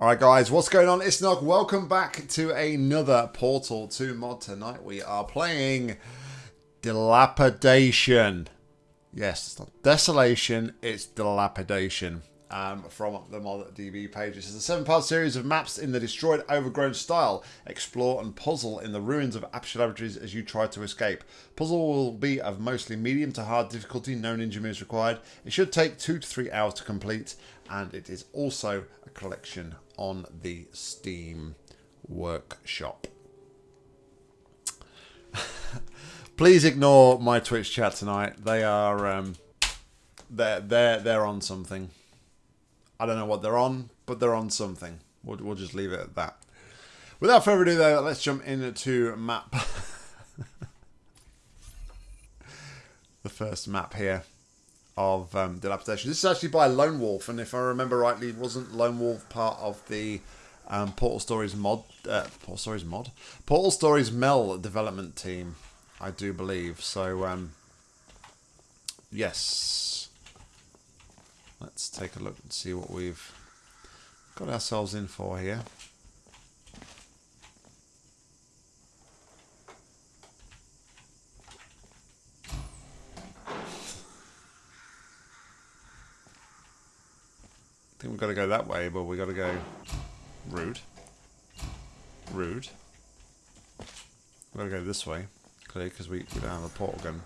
Alright guys, what's going on? It's Nog. Welcome back to another Portal 2 mod. Tonight we are playing Dilapidation. Yes, it's not Desolation, it's Dilapidation. Um, from the ModDB page. Is a seven-part series of maps in the destroyed, overgrown style. Explore and puzzle in the ruins of Aperture Laboratories as you try to escape. Puzzle will be of mostly medium to hard difficulty. No ninja moves required. It should take two to three hours to complete, and it is also a collection on the Steam Workshop. Please ignore my Twitch chat tonight. They are um, they're they're they're on something. I don't know what they're on, but they're on something. We'll, we'll just leave it at that. Without further ado, though, let's jump into map. the first map here of um, Dilapidation. This is actually by Lone Wolf, and if I remember rightly, wasn't Lone Wolf part of the um, Portal Stories mod? Uh, Portal Stories mod? Portal Stories Mel development team, I do believe. So, um, yes. Let's take a look and see what we've got ourselves in for here. I think we've got to go that way, but we've got to go rude. Rude. We've got to go this way, clearly, because we, we don't have a portal gun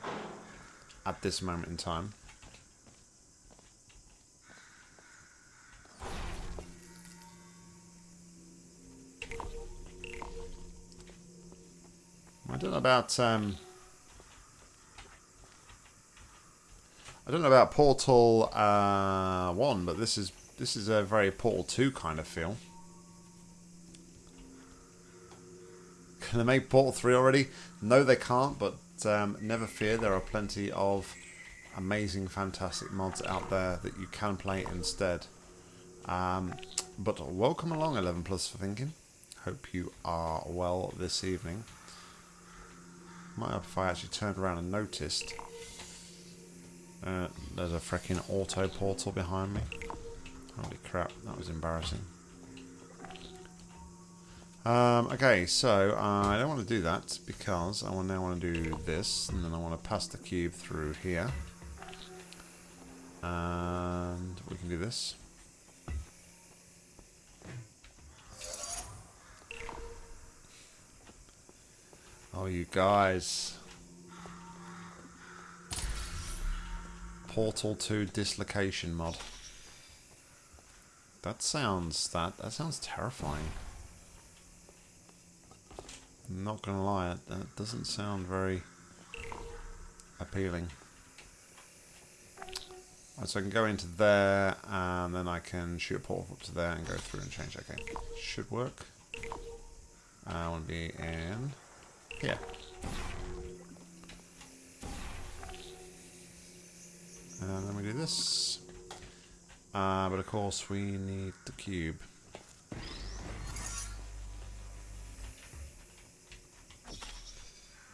at this moment in time. I don't know about um, I don't know about Portal uh, One, but this is this is a very Portal Two kind of feel. Can they make Portal Three already? No, they can't. But um, never fear, there are plenty of amazing, fantastic mods out there that you can play instead. Um, but welcome along, 11 Plus for thinking. Hope you are well this evening. Might have if I actually turned around and noticed. Uh, there's a freaking auto portal behind me. Holy crap, that was embarrassing. Um, okay, so I don't want to do that because I now want to do this, and then I want to pass the cube through here. And we can do this. Oh, you guys. Portal 2 dislocation mod. That sounds that that sounds terrifying. I'm not gonna lie, that doesn't sound very appealing. Right, so I can go into there and then I can shoot a portal up to there and go through and change. Okay, should work. Uh, I want to be in yeah. Uh, and then we do this. Uh, but of course we need the cube.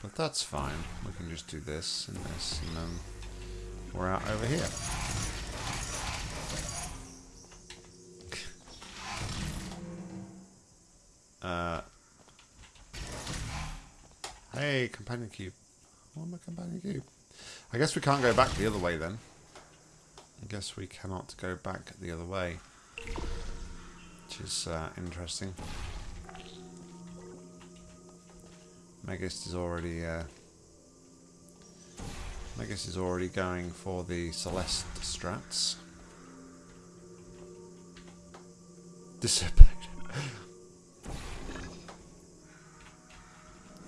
But that's fine. We can just do this and this and then we're out over here. uh, Hey, companion cube. Want my companion cube. I guess we can't go back the other way then. I guess we cannot go back the other way. Which is uh, interesting. Megist is already... Uh, is already going for the Celeste strats. Dissipate.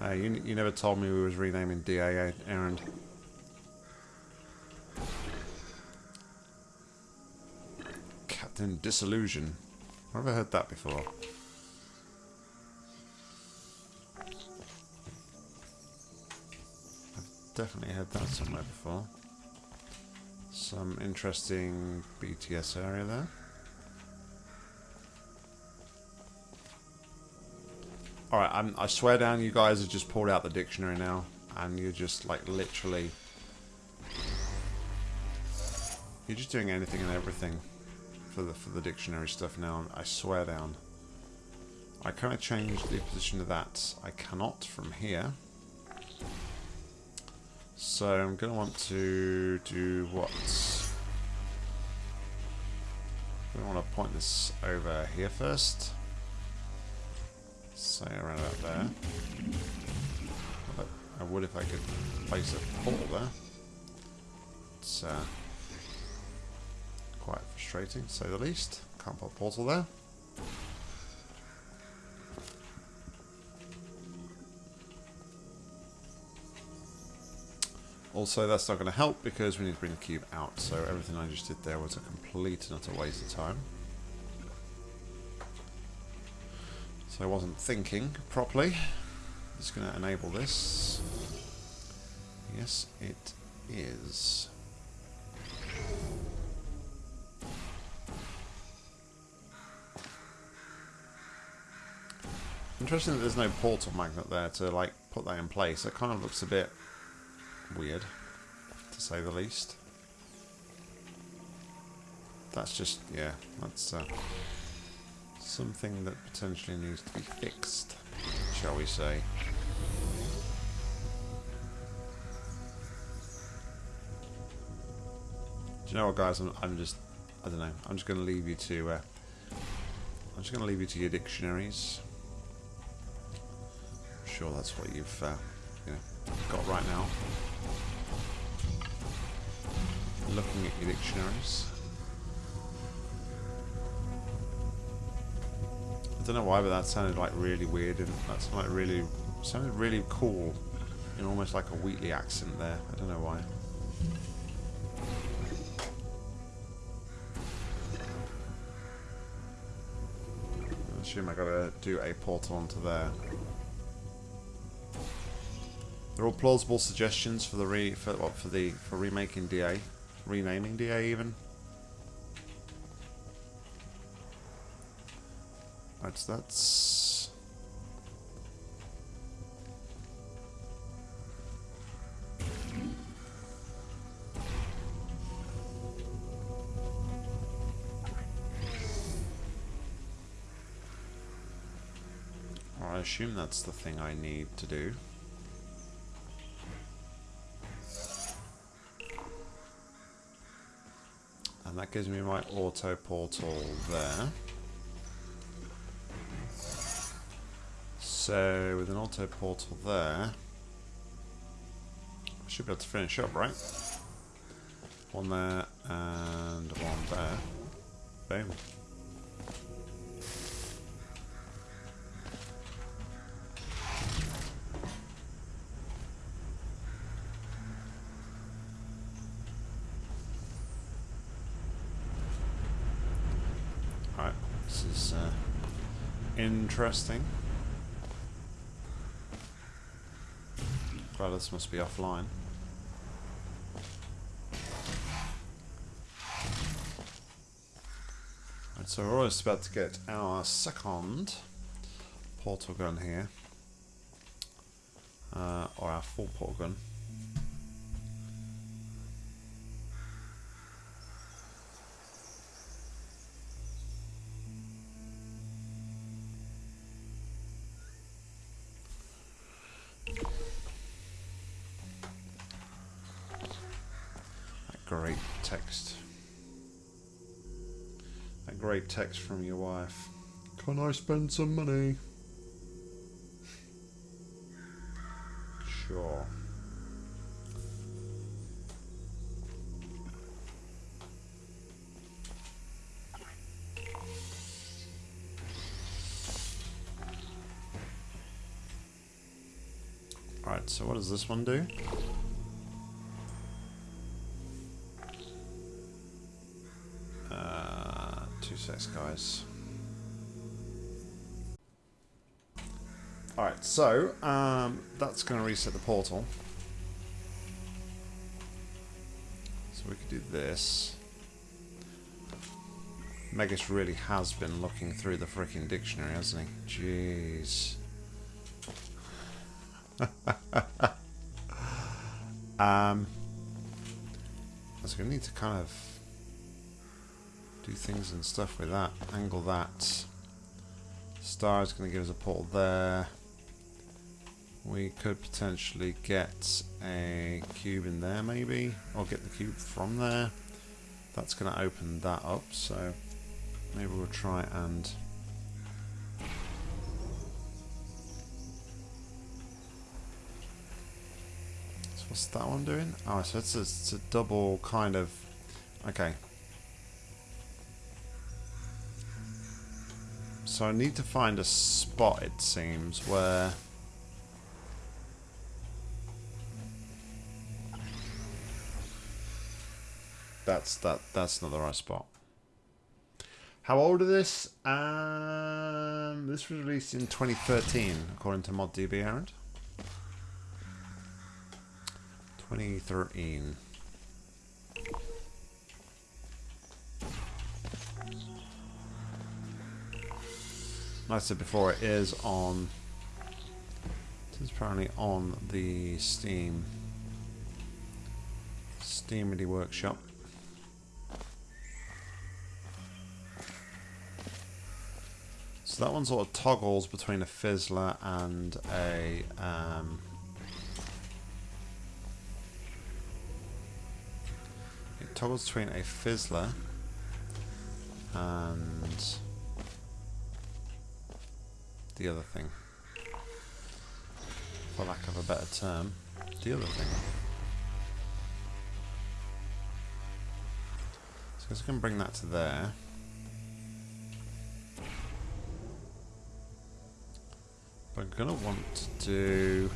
Uh, you, you never told me we was renaming DA Errand. Captain Disillusion. I've never heard that before. I've definitely heard that somewhere before. Some interesting BTS area there. Alright, I'm, I swear down you guys have just pulled out the dictionary now. And you're just, like, literally... You're just doing anything and everything. For the for the dictionary stuff now. I swear down. I kind of change the position of that. I cannot from here. So I'm going to want to do what? We want to point this over here first. Say around about there. I would if I could place a portal there. It's uh, quite frustrating, to say the least. Can't put a portal there. Also, that's not going to help because we need to bring the cube out. So everything I just did there was a complete and utter waste of time. So I wasn't thinking properly. Just going to enable this. Yes, it is. Interesting that there's no portal magnet there to like put that in place. It kind of looks a bit weird, to say the least. That's just, yeah, that's uh, something that potentially needs to be fixed, shall we say. Do you know what, guys? I'm, I'm just, I don't know. I'm just going to leave you to, uh, I'm just going to leave you to your dictionaries. Sure that's what you've, uh, you know, got right now. Looking at your dictionaries. I don't know why, but that sounded like really weird and that sounded like really sounded really cool in almost like a Wheatley accent there. I don't know why. I assume I gotta do a portal onto there. They're all plausible suggestions for the re for what for the for remaking DA, renaming DA even. That's that's. I assume that's the thing I need to do. Gives me my auto portal there. So with an auto portal there, I should be able to finish up, right? One there and one there. Boom. Interesting. GLaDOS must be offline. Right, so we're almost about to get our second portal gun here. Uh, or our full portal gun. Text from your wife. Can I spend some money? Sure. Alright, so what does this one do? Secs, guys. Alright, so um, that's going to reset the portal. So we could do this. Megas really has been looking through the freaking dictionary, hasn't he? Jeez. um, so we need to kind of do things and stuff with that. Angle that. Star is going to give us a portal there. We could potentially get a cube in there maybe, or get the cube from there. That's going to open that up, so maybe we'll try and so what's that one doing? Oh, so it's a, it's a double kind of okay. So I need to find a spot it seems where That's that. That's not the right spot. How old is this? Um, this was released in 2013, according to ModDB, Aaron. 2013. Like I said before, it is on. It is apparently on the Steam. Steam Workshop. So that one sort of toggles between a fizzler and a um, it toggles between a fizzler and the other thing. For lack of a better term the other thing. So I can bring that to there. I'm gonna want to do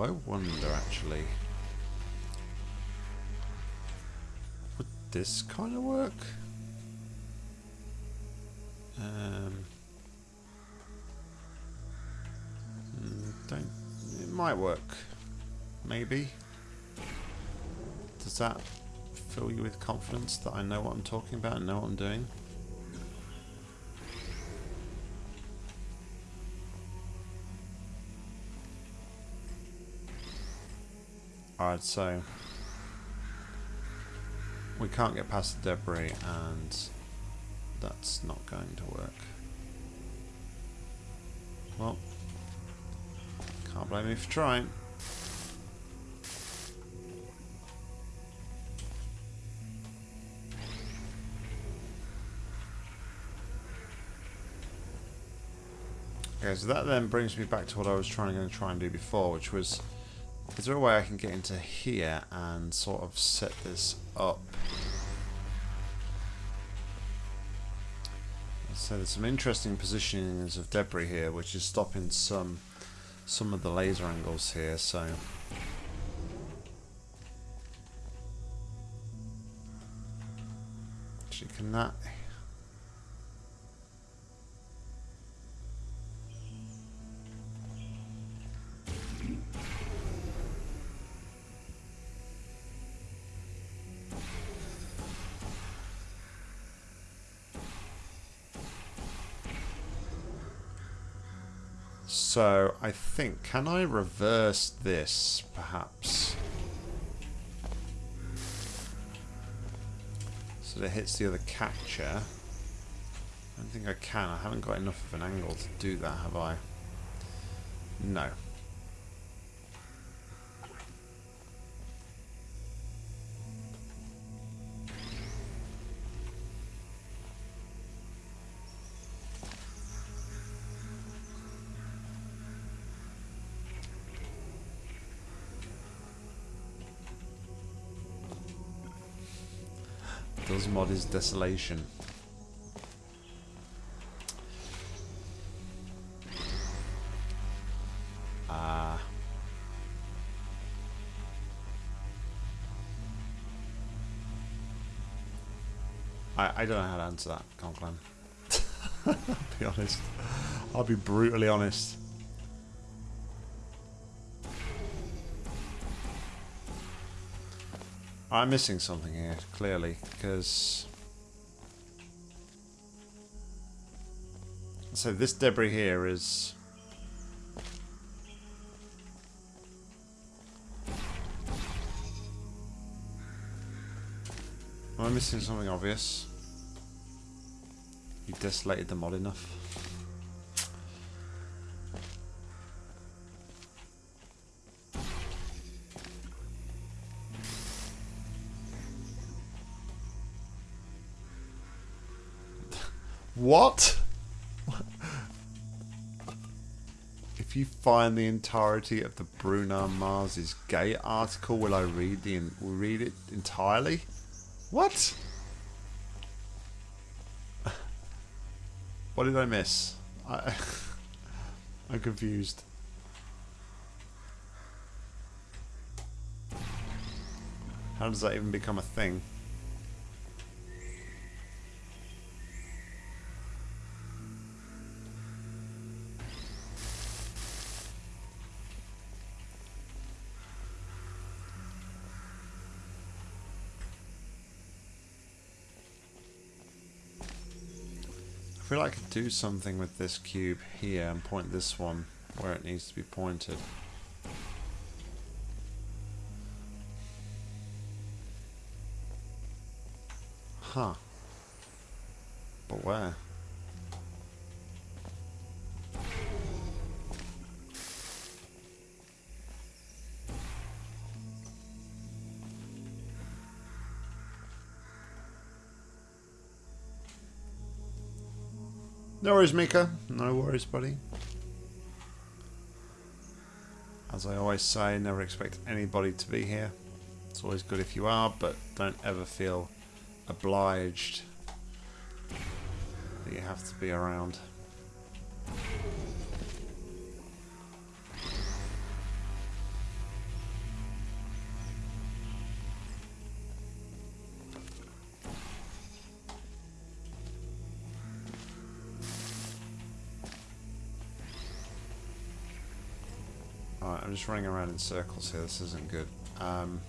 I wonder actually. Would this kind of work? Um Don't. It might work. Maybe. Does that fill you with confidence that I know what I'm talking about and know what I'm doing? Alright, so we can't get past the debris and that's not going to work. Well, can't blame me for trying. Okay, so that then brings me back to what I was trying to try and do before, which was, is there a way I can get into here and sort of set this up? So there's some interesting positionings of debris here, which is stopping some some of the laser angles here, so actually can that So I think, can I reverse this perhaps? So that it hits the other catcher. I don't think I can. I haven't got enough of an angle to do that, have I? No. Desolation. Ah. Uh, I, I don't know how to answer that, Conklin. I'll be honest. I'll be brutally honest. I'm missing something here, clearly, because So this debris here is... Am I missing something obvious? You desolated the mod enough? Find the entirety of the Bruno Mars's gay article, will I read the will read it entirely? What? What did I miss? I I'm confused. How does that even become a thing? Feel like I could do something with this cube here and point this one where it needs to be pointed. Huh. But where? No worries, Mika. No worries, buddy. As I always say, never expect anybody to be here. It's always good if you are, but don't ever feel obliged that you have to be around. I'm just running around in circles here. This isn't good. Um,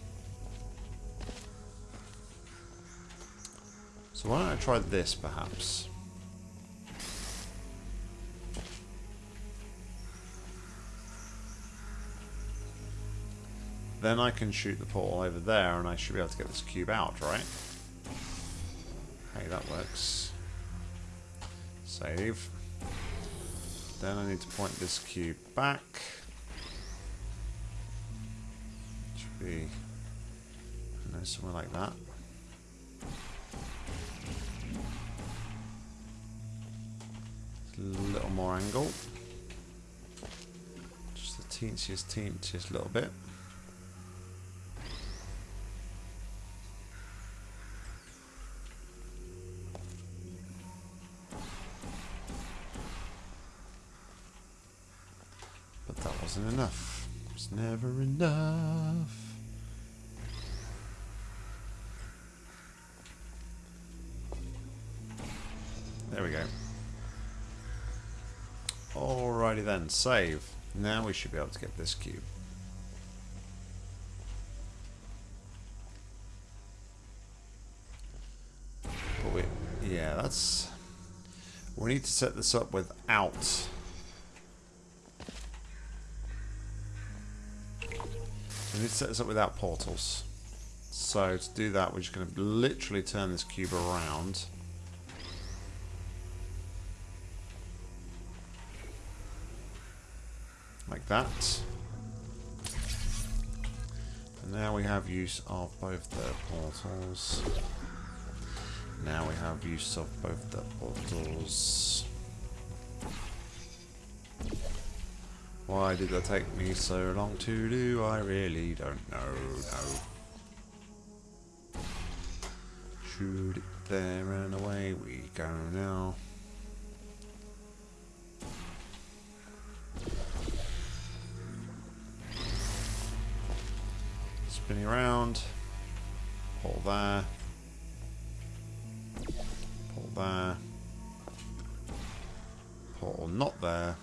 so why don't I try this, perhaps? Then I can shoot the portal over there, and I should be able to get this cube out, right? Hey, that works. Save. Then I need to point this cube back. Be, I know, somewhere like that. A little more angle. Just the teensiest, teensiest little bit. Save. Now we should be able to get this cube. But we, yeah, that's... We need to set this up without... We need to set this up without portals. So to do that, we're just going to literally turn this cube around. like that. And now we have use of both the portals. Now we have use of both the portals. Why did that take me so long to do? I really don't know. No. Shoot it there and away we go now. Spinning around. Pull there. Pull there. Pull not there.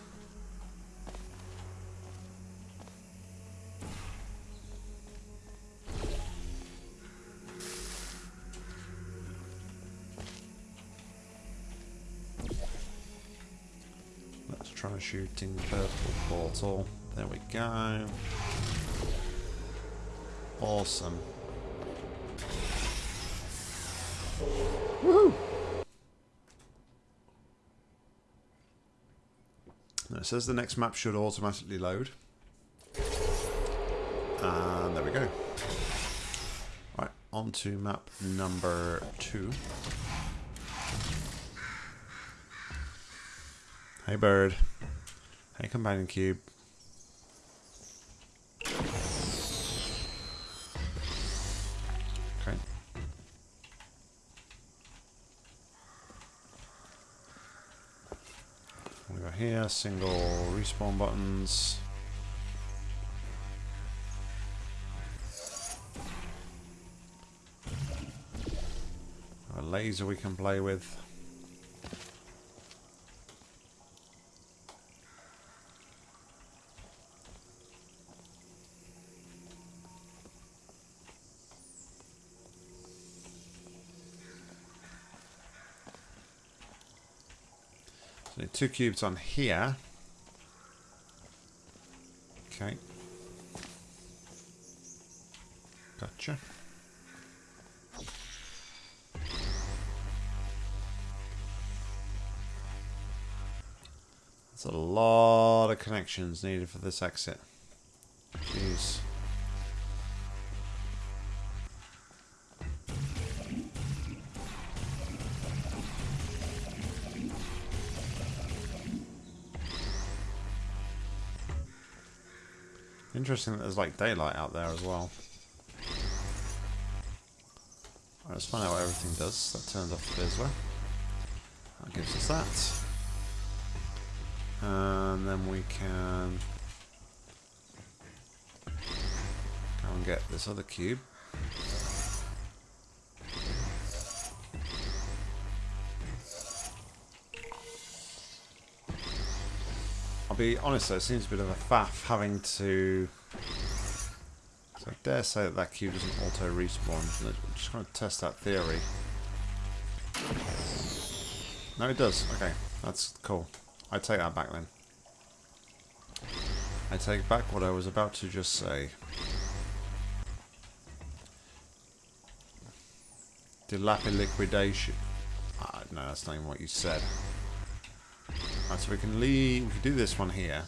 troubleshooting purple portal. There we go. Awesome. Woo! Now it says the next map should automatically load. And there we go. Right, on to map number two. Hey bird. Hey companion cube. Single respawn buttons. A laser we can play with. Two cubes on here. Okay. Gotcha. That's a lot of connections needed for this exit. Interesting that there's like daylight out there as well. Alright, let's find out what everything does. That turns off the fizzler. That gives us that. And then we can go and get this other cube. I'll be honest though, it seems a bit of a faff having to... I dare say that that cube doesn't auto-respawn. I'm just going to test that theory. No, it does. Okay, that's cool. I take that back then. I take back what I was about to just say. Dilapidation. Ah, no, that's not even what you said. So we can leave. We can do this one here.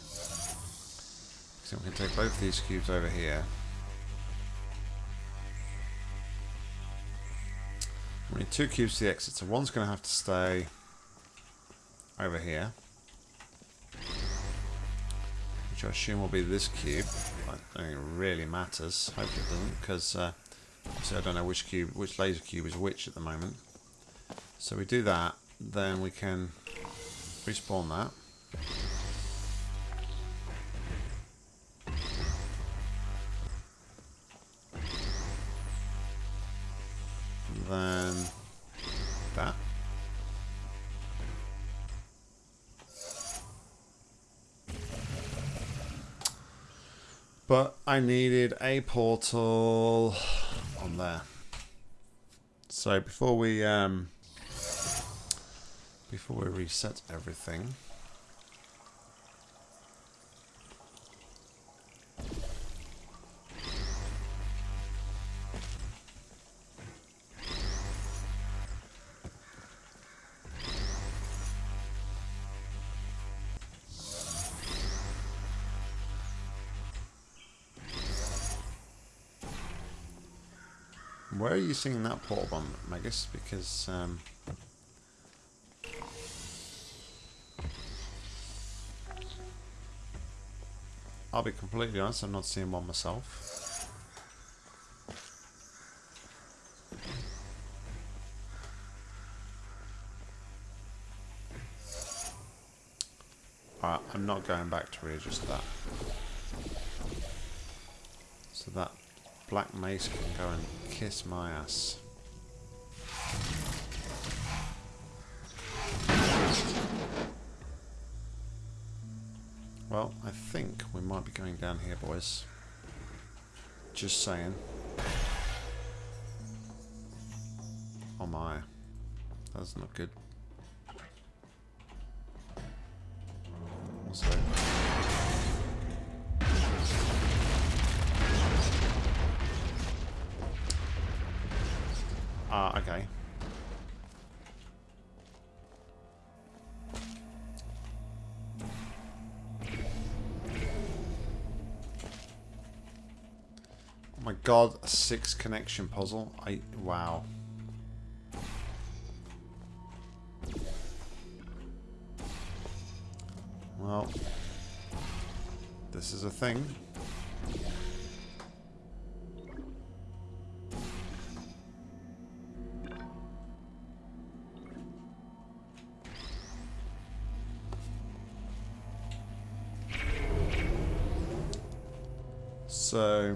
So we can take both these cubes over here. We need two cubes to the exit, so one's going to have to stay over here. Which I assume will be this cube. I don't think it really matters. Hopefully it doesn't, because uh, obviously I don't know which cube, which laser cube is which at the moment. So we do that, then we can respawn that. And then that. But I needed a portal on there. So before we um, before we reset everything. Are you seeing that portal bomb, Magus? Because um, I'll be completely honest, I'm not seeing one myself. Alright, I'm not going back to readjust that. So that black mace can go and kiss my ass. Well, I think we might be going down here, boys. Just saying. Oh my. That's not good. Six connection puzzle. I wow. Well, this is a thing. So,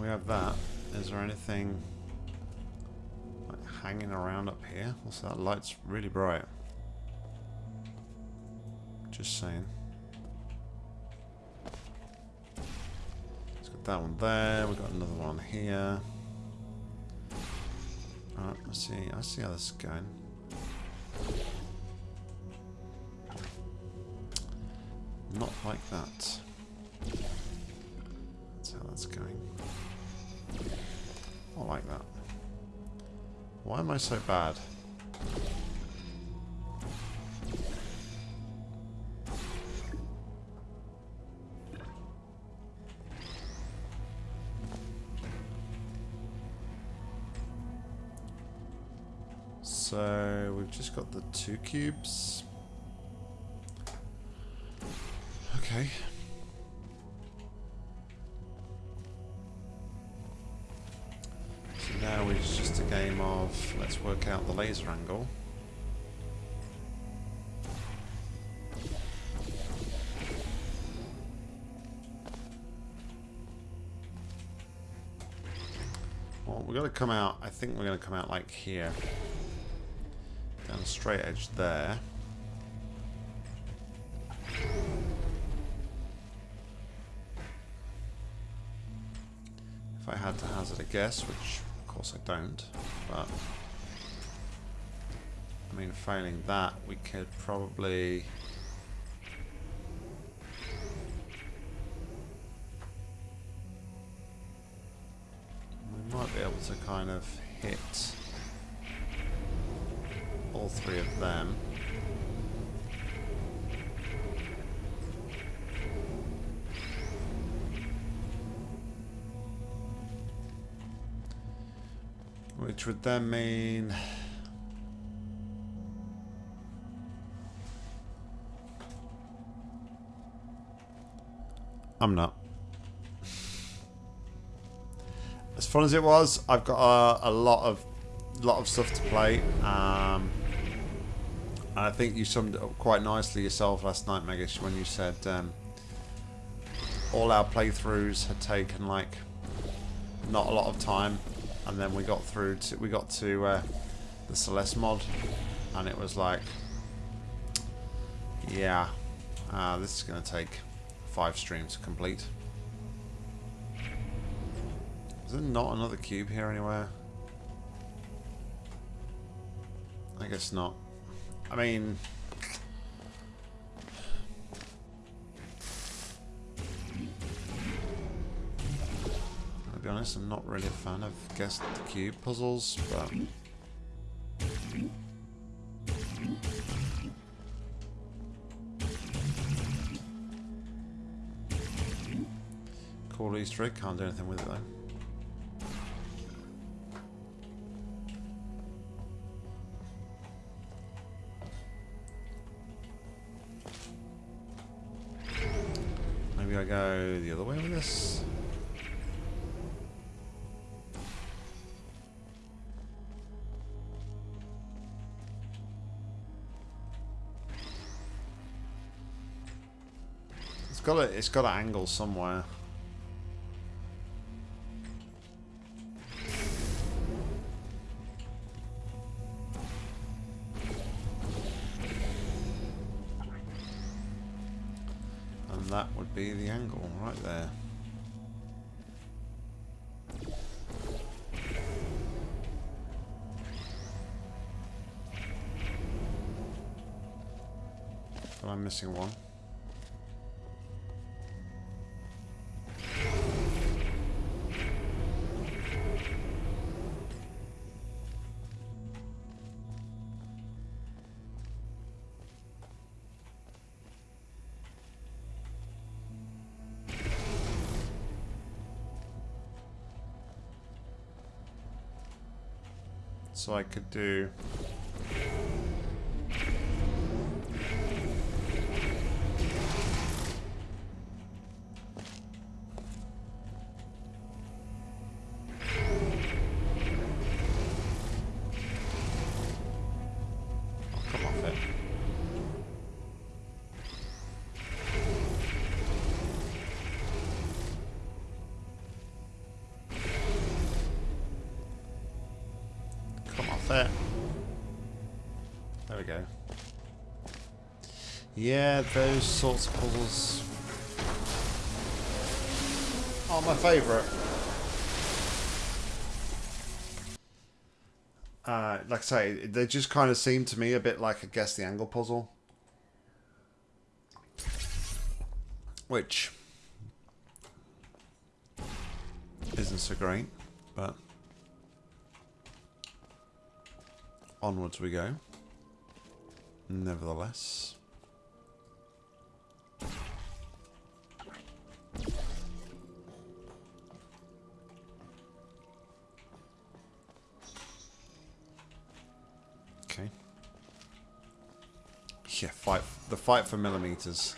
we have that. Is there anything like hanging around up here? Also, that light's really bright. Just saying. Let's got that one there. We've got another one here. Alright, let's see. I see how this is going. Not like that. That's how that's going. Why am I so bad? So we've just got the two cubes. Okay. Work out the laser angle. Well, we're going to come out, I think we're going to come out like here. Down a straight edge there. If I had to hazard a guess, which of course I don't, but mean failing that we could probably I'm not. As fun as it was, I've got a, a lot of lot of stuff to play. Um, and I think you summed it up quite nicely yourself last night, Megish, when you said um, all our playthroughs had taken like not a lot of time, and then we got through to we got to uh, the Celeste mod, and it was like, yeah, uh, this is going to take five streams complete. Is there not another cube here anywhere? I guess not. I mean... I'll be honest, I'm not really a fan of guess the cube puzzles, but... Easter egg, can't do anything with it though. Maybe I go the other way with this. It's got a, it's got an angle somewhere. Be the angle right there. But I'm missing one. So I could do... Yeah, those sorts of puzzles are my favourite. Uh, like I say, they just kind of seem to me a bit like a guess the angle puzzle. Which isn't so great, but onwards we go. Nevertheless. Fight for millimeters.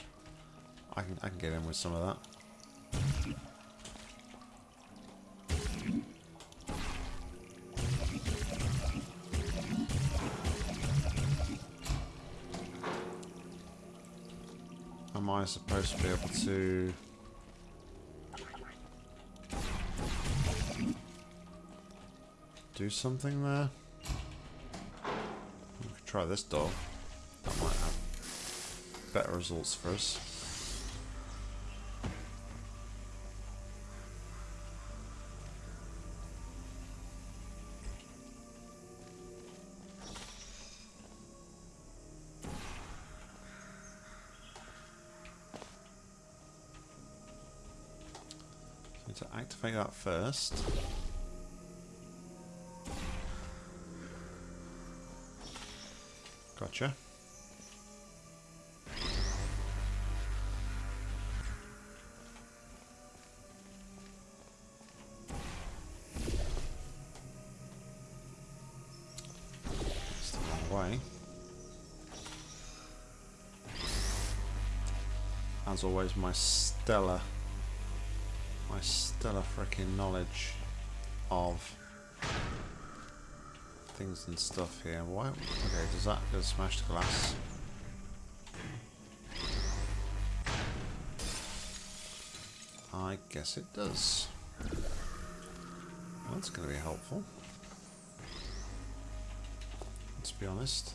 I can I can get in with some of that. Am I supposed to be able to... Do something there? Try this door. Better results for us. To activate that first. Always, my stellar my stellar freaking knowledge of things and stuff here. Why? Okay, does that does smash the glass? I guess it does. Well, that's going to be helpful. Let's be honest.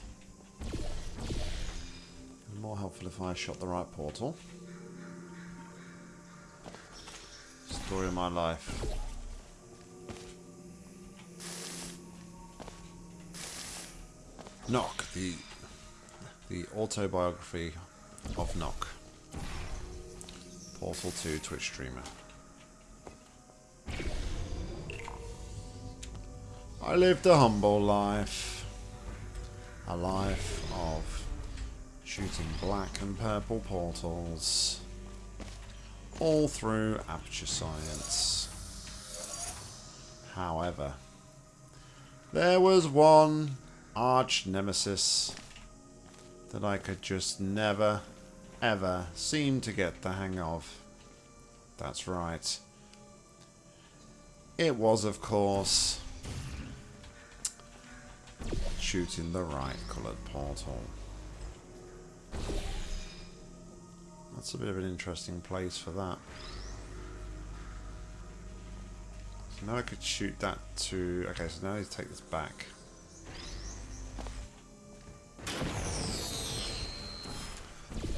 More helpful if I shot the right portal. Story of my life. Knock, the the autobiography of Knock. Portal 2 Twitch streamer. I lived a humble life. A life of shooting black and purple portals all through Aperture Science. However, there was one arch nemesis that I could just never, ever seem to get the hang of. That's right. It was, of course, shooting the right coloured portal. That's a bit of an interesting place for that. So now I could shoot that to... Okay, so now I need to take this back.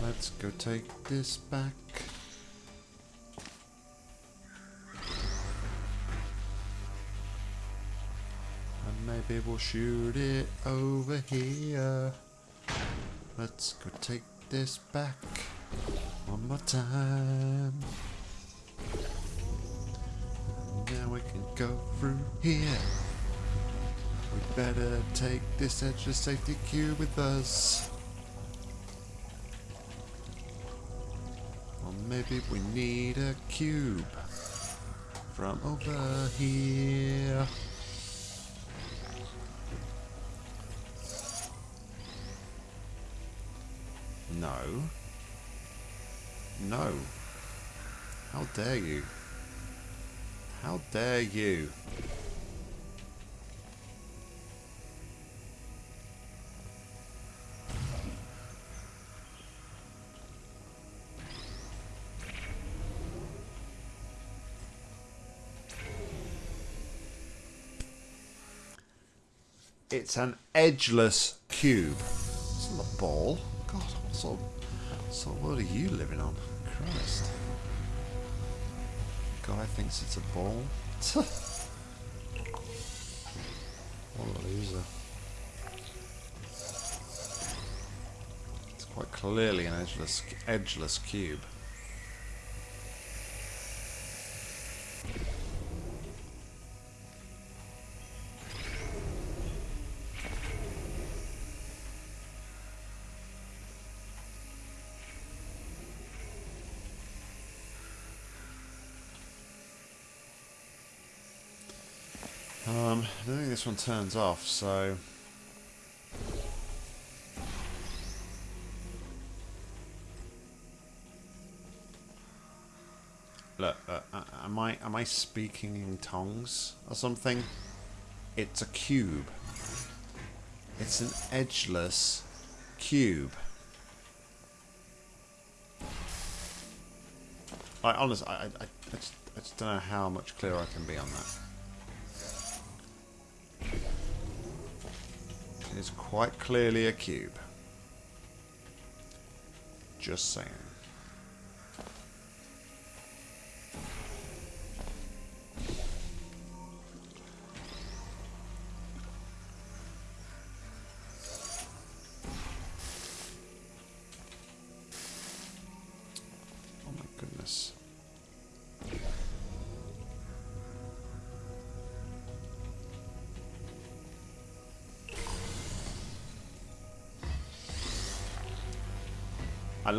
Let's go take this back. And maybe we'll shoot it over here. Let's go take this back. One more time. Now we can go through here. We better take this extra safety cue with us. Or maybe we need a cube from over here. No. No. How dare you? How dare you? It's an edgeless cube. It's not a ball. God, what sort what of world are you living on? Christ. Guy thinks it's a ball. what a loser. It's quite clearly an edgeless, edgeless cube. One turns off, so... Look, uh, uh, am I am I speaking in tongues or something? It's a cube. It's an edgeless cube. I honestly, I, I, I, just, I just don't know how much clearer I can be on that. It's quite clearly a cube. Just saying.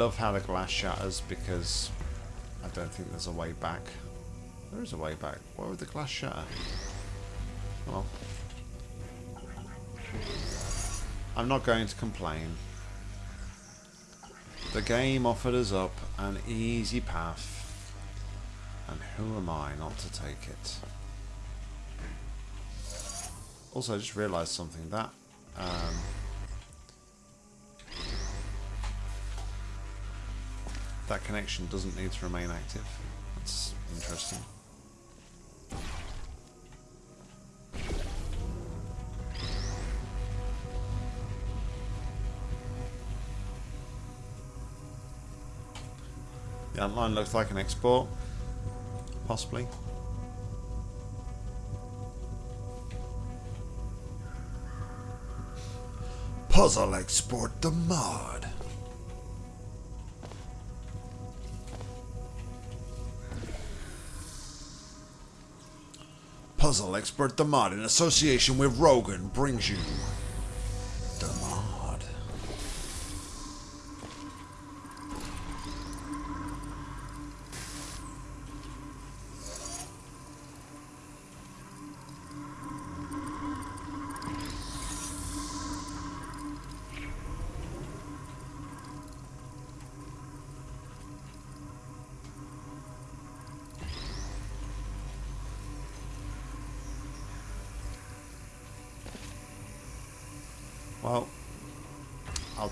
Love how the glass shatters because I don't think there's a way back. There is a way back. Why would the glass shatter? Well, I'm not going to complain. The game offered us up an easy path, and who am I not to take it? Also, I just realised something that um, that connection doesn't need to remain active. That's interesting. The outline looks like an export, possibly. Puzzle export the mod. Puzzle expert the mod in association with Rogan brings you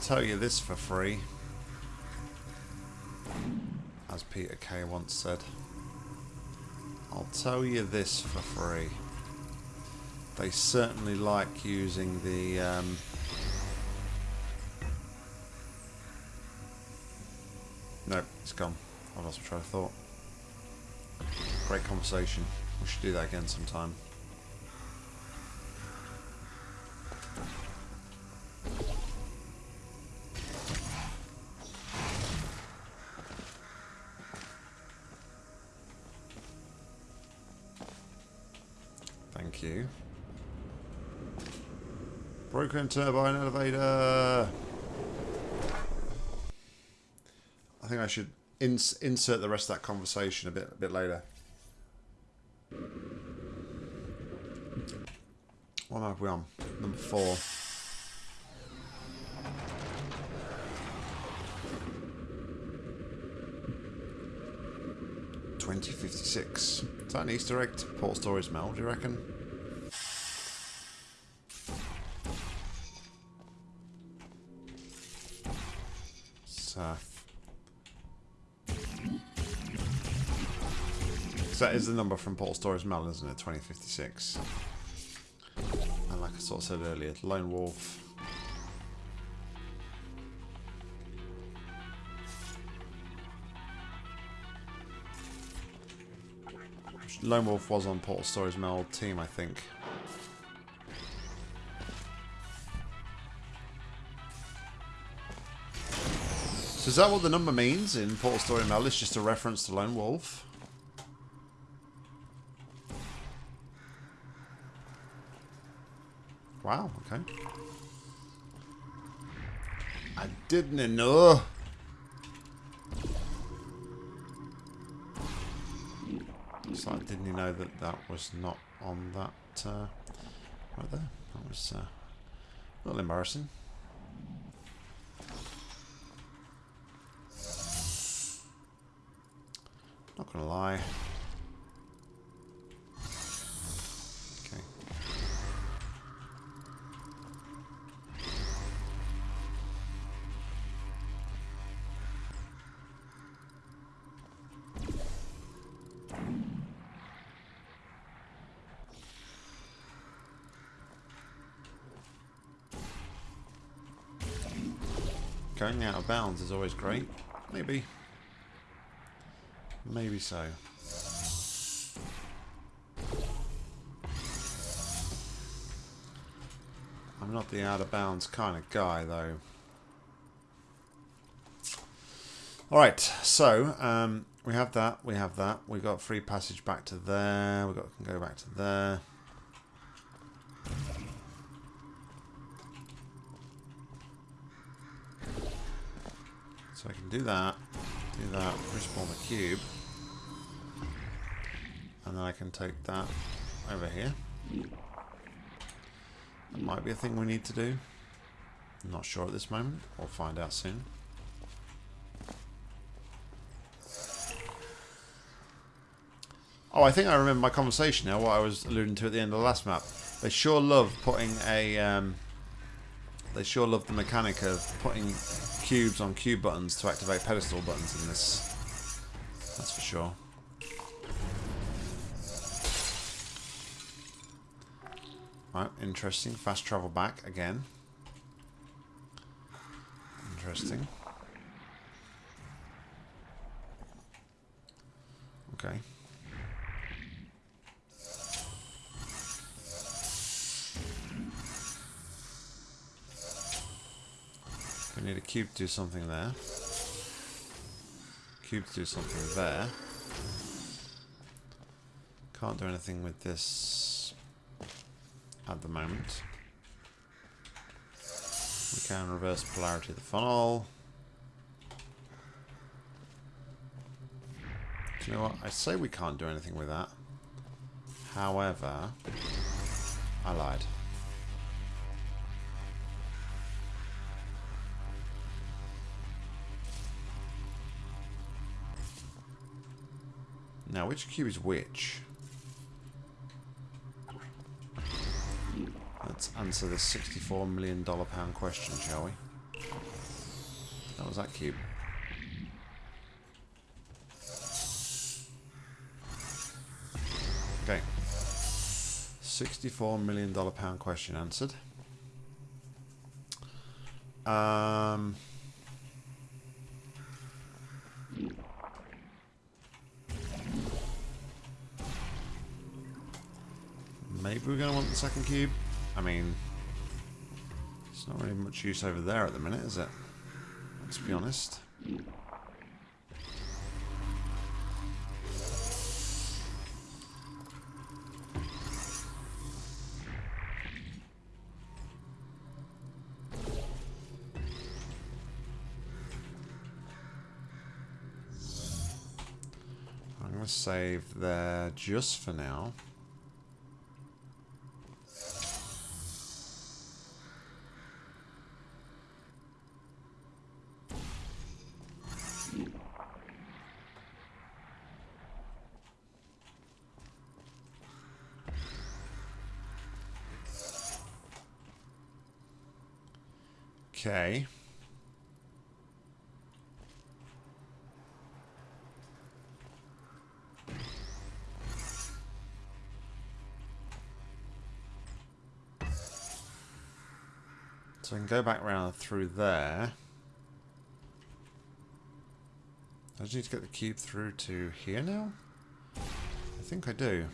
tell you this for free. As Peter Kay once said. I'll tell you this for free. They certainly like using the... Um, no, it's gone. I lost my train of thought. Great conversation. We should do that again sometime. Turbine elevator. I think I should ins insert the rest of that conversation a bit a bit later. What map are we on? Number four. Twenty fifty six. Is that an Easter egg to Portal Stories Mel, do you reckon? The number from Portal Stories Mel, isn't it? 2056. And like I sort of said earlier, Lone Wolf Lone Wolf was on Portal Stories Mel team, I think. So is that what the number means in Portal Story Mel? It's just a reference to Lone Wolf? Wow, okay. I didn't know. So didn't you know that that was not on that uh, right there? That was uh, a little embarrassing. Not gonna lie. Out of bounds is always great. Maybe. Maybe so. I'm not the out of bounds kind of guy, though. Alright, so um, we have that, we have that. We've got free passage back to there. We've got can go back to there. Do that, do that, respawn the cube. And then I can take that over here. That might be a thing we need to do. I'm not sure at this moment. We'll find out soon. Oh, I think I remember my conversation now, what I was alluding to at the end of the last map. They sure love putting a... Um, they sure love the mechanic of putting cubes on cube buttons to activate pedestal buttons in this. That's for sure. Right, interesting. Fast travel back again. Interesting. Okay. Need a cube to do something there. Cube to do something there. Can't do anything with this at the moment. We can reverse polarity of the funnel. Do you know what? I say we can't do anything with that. However, I lied. Now, which cube is which? Let's answer this $64 million pound question, shall we? That was that cube. Okay. $64 million pound question answered. Um... Maybe we're going to want the second cube. I mean, it's not really much use over there at the minute, is it? Let's be honest. Save there just for now. So I can go back round through there. I just need to get the cube through to here now? I think I do.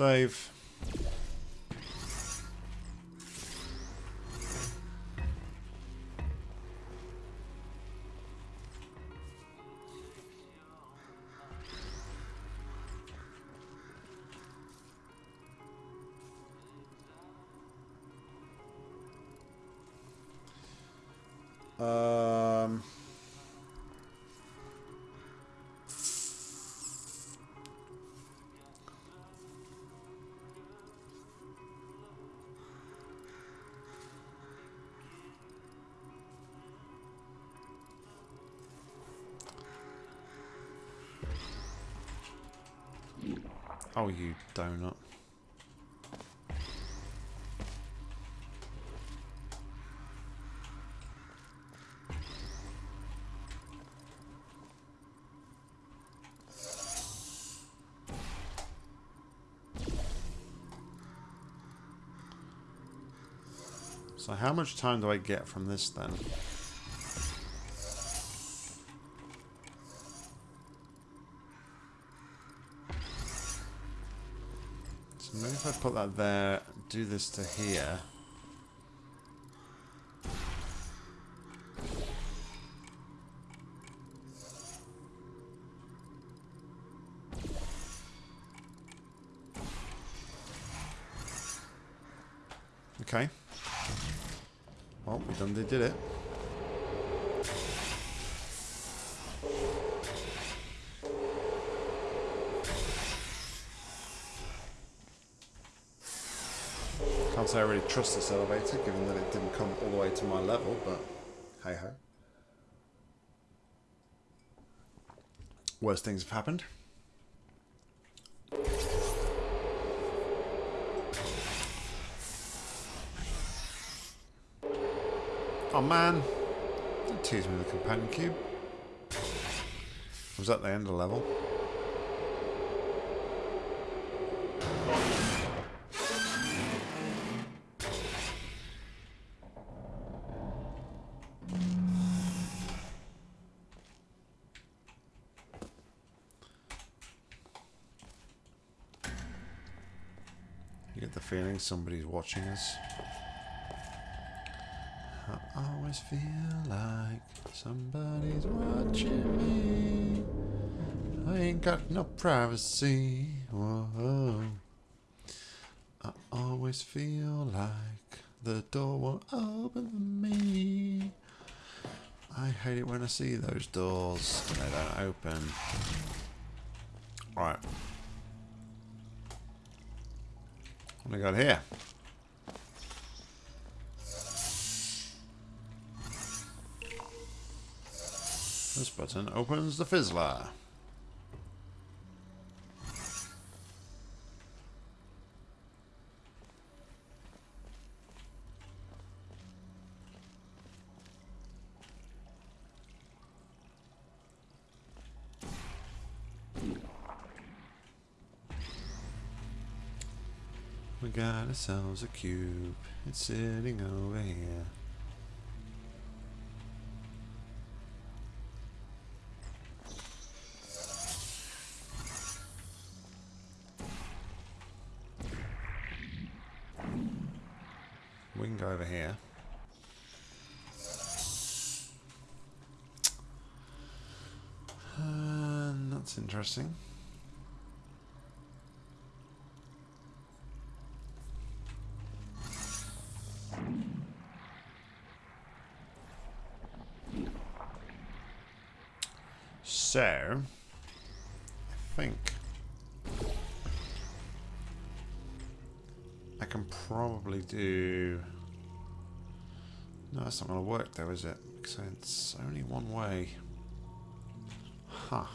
Save. So how much time do I get from this then? So maybe if I put that there, do this to here. Okay. Well, we done they did it. Can't say I really trust this elevator, given that it didn't come all the way to my level, but hey ho. Worst things have happened. Oh man, don't tease me with the companion cube. I was at the end of the level. You get the feeling somebody's watching us. I always feel like somebody's watching me. I ain't got no privacy. Whoa. I always feel like the door won't open for me. I hate it when I see those doors and they don't open. Right. What do we got here? This button opens the fizzler. We got ourselves a cube. It's sitting over here. We can go over here. And that's interesting. So, I think I can probably do... No, that's not going to work though, is it? Because it's only one way. Huh.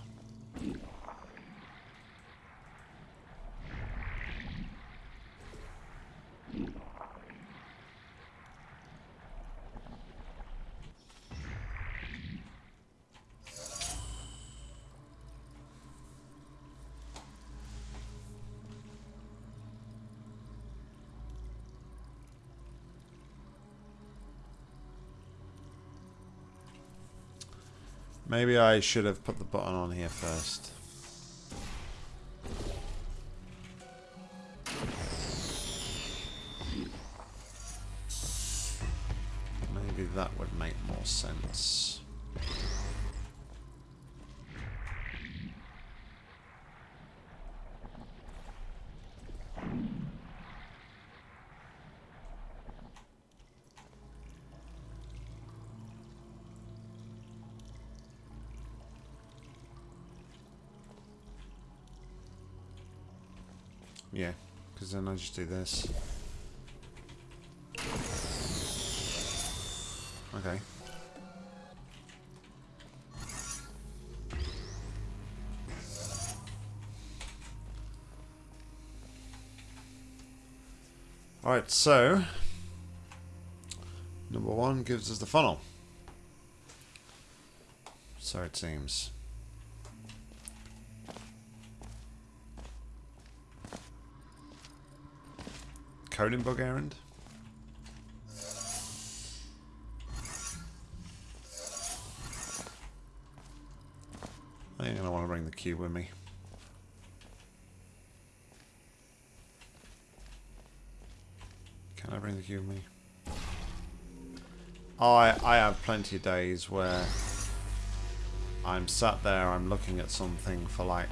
Maybe I should have put the button on here first. I just do this. Okay. Alright, so number one gives us the funnel. So it seems. Bug errand? I think I want to bring the cube with me. Can I bring the cube with me? Oh, I I have plenty of days where I'm sat there, I'm looking at something for like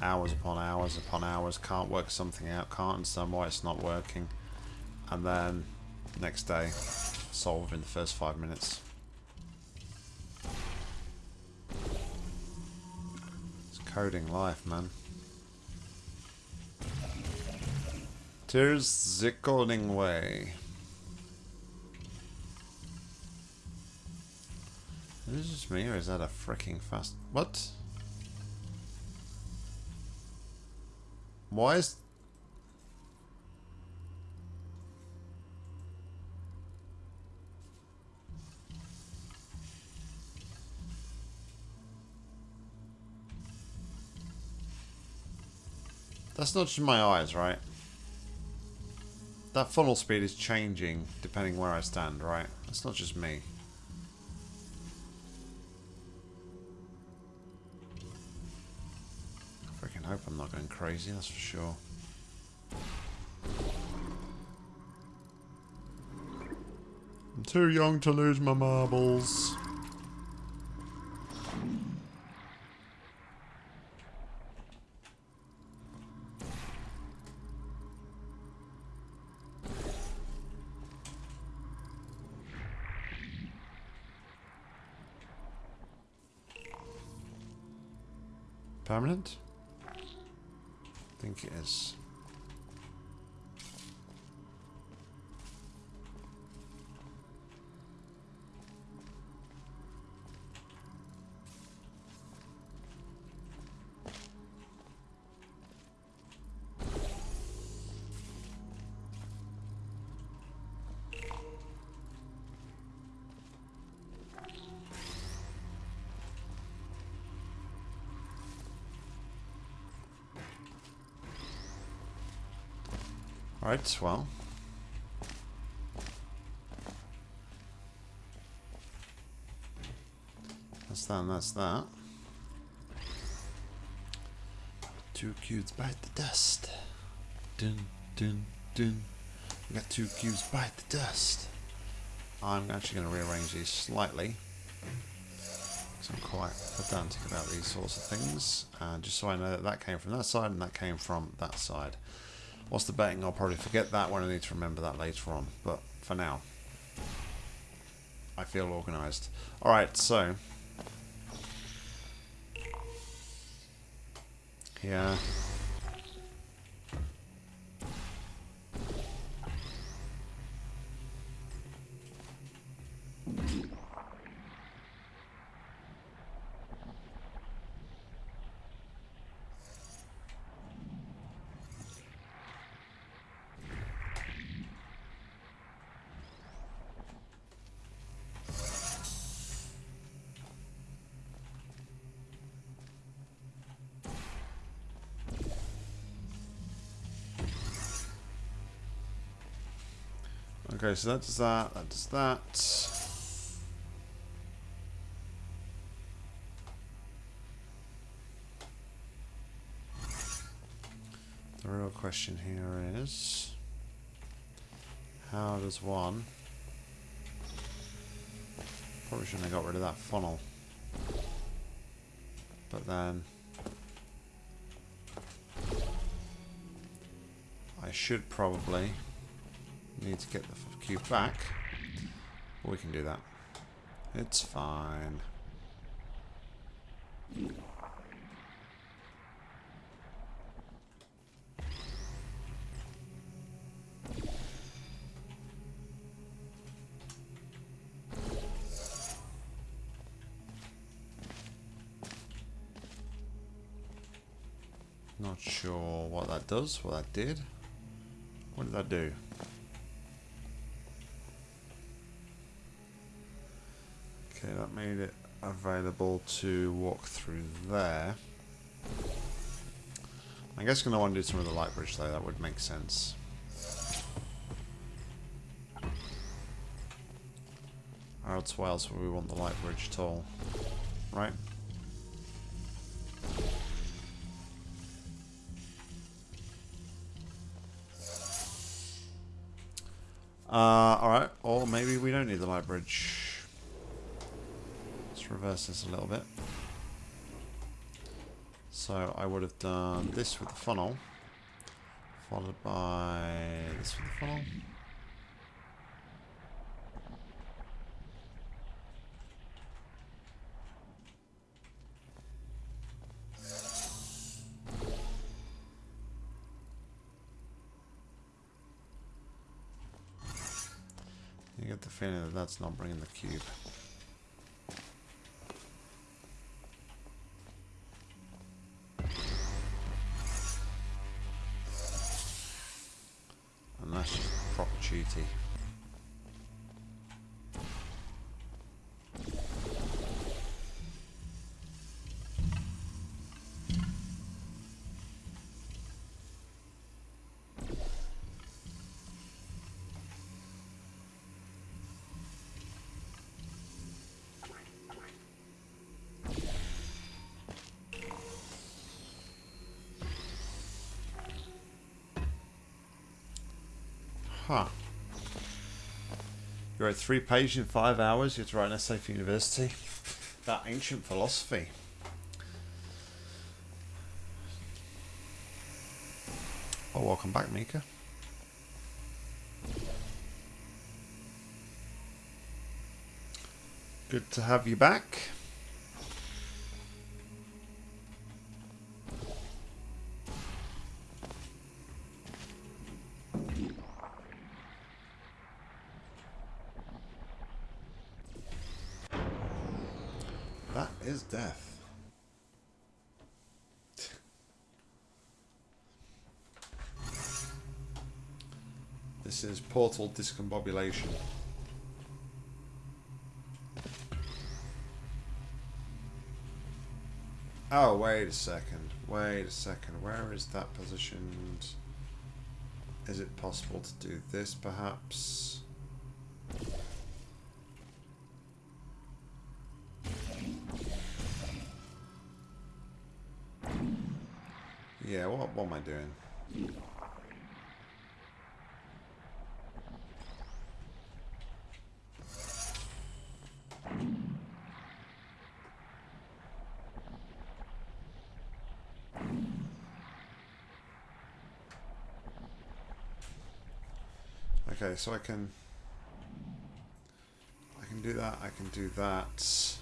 hours upon hours upon hours, can't work something out, can't understand why it's not working, and then next day, solve in the first five minutes. It's coding life, man. There's the coding way. Is this just me or is that a freaking fast... What? Is... That's not just my eyes, right? That funnel speed is changing depending where I stand, right? That's not just me. Not going crazy, that's for sure. I'm too young to lose my marbles. Permanent? Think it is. Right, well. That's that and that's that. Two cubes bite the dust. Dun, dun, dun. We got two cubes bite the dust. I'm actually going to rearrange these slightly. Because I'm quite pedantic about these sorts of things. And just so I know that that came from that side and that came from that side. What's the betting? I'll probably forget that when I need to remember that later on. But for now, I feel organised. Alright, so... Yeah... Okay, so that does that, that does that. The real question here is, how does one... Probably shouldn't have got rid of that funnel. But then... I should probably need to get the cube back. We can do that. It's fine. Not sure what that does, what that did. What did that do? Okay, that made it available to walk through there. I guess I'm going to want to do some of the light bridge though, that would make sense. Or else why we want the light bridge at all? Right? Uh, alright, or maybe we don't need the light bridge. Reverse this a little bit. So I would have done this with the funnel, followed by this with the funnel. You get the feeling that that's not bringing the cube. sí. Wrote three pages in five hours. You had to write an essay for university about ancient philosophy. Well, welcome back, Mika. Good to have you back. That is death. This is portal discombobulation. Oh, wait a second. Wait a second. Where is that positioned? Is it possible to do this, perhaps? Yeah, what, what am I doing? Okay, so I can I can do that, I can do that.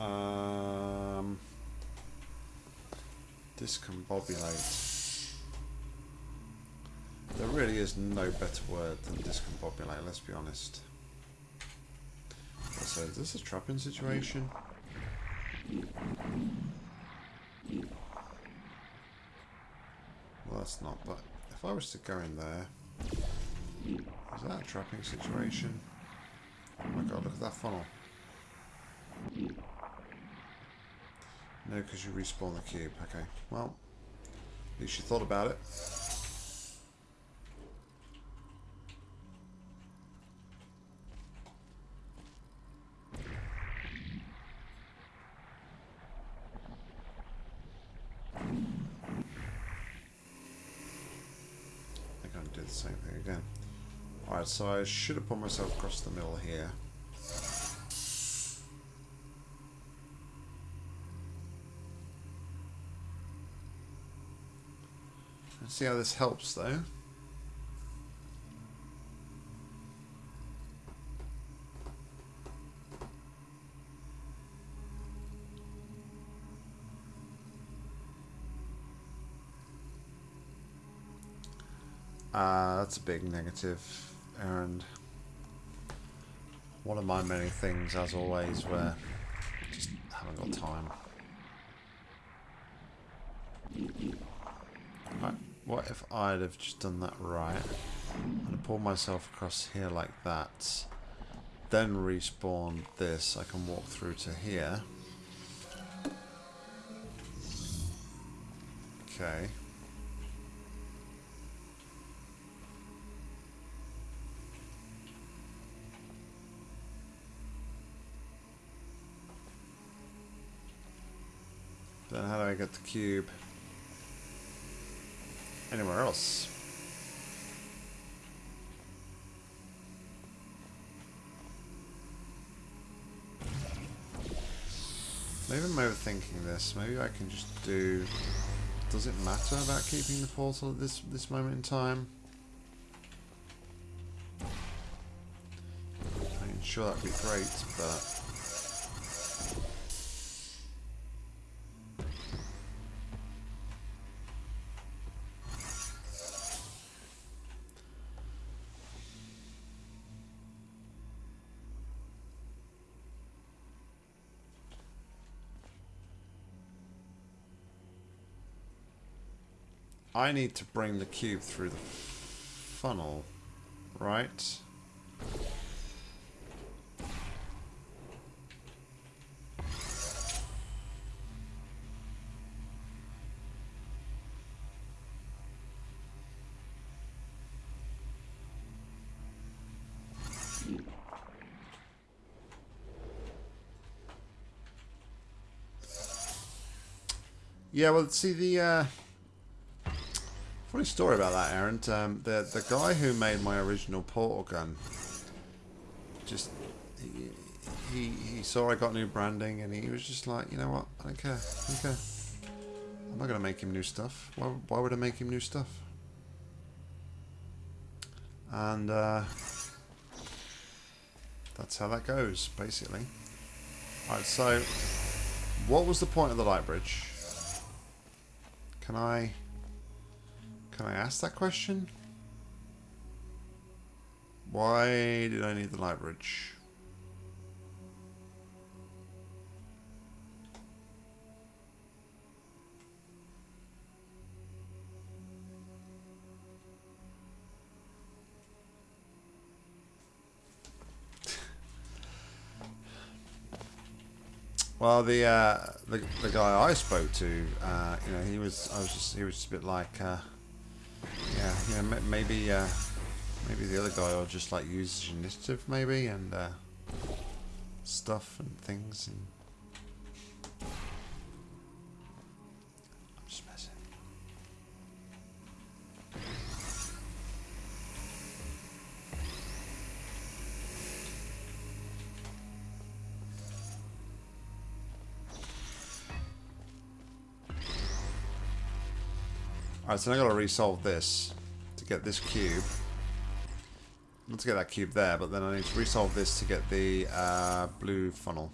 Um Discombobulate. There really is no better word than discombobulate, let's be honest. So is this a trapping situation? Well, that's not, but if I was to go in there, is that a trapping situation? Oh my god, look at that funnel. No, because you respawn the cube. Okay, well, at least you thought about it. They're going to do the same thing again. Alright, so I should have put myself across the middle here. Let's see how this helps though. Uh, that's a big negative, and one of my many things, as always, where just haven't got time. Right, what if I'd have just done that right, and pulled myself across here like that, then respawn this, I can walk through to here. Okay. Get the cube? Anywhere else? Maybe I'm overthinking this. Maybe I can just do... Does it matter about keeping the portal at this, this moment in time? I'm sure that'd be great, but... I need to bring the cube through the funnel, right? Yeah, well, see the uh, funny story about that, Aaron. Um, the the guy who made my original portal gun just he, he he saw I got new branding and he was just like, you know what? I don't care. I don't care. I'm not gonna make him new stuff. Why why would I make him new stuff? And uh, that's how that goes, basically. Alright, so what was the point of the light bridge? Can I... Can I ask that question? Why did I need the light bridge? Well, the, uh, the the guy I spoke to, uh, you know, he was I was just he was just a bit like, uh, yeah, know, maybe uh, maybe the other guy will just like use his initiative, maybe, and uh, stuff and things, and Alright, so now I've got to resolve this to get this cube. Not to get that cube there, but then I need to resolve this to get the uh, blue funnel.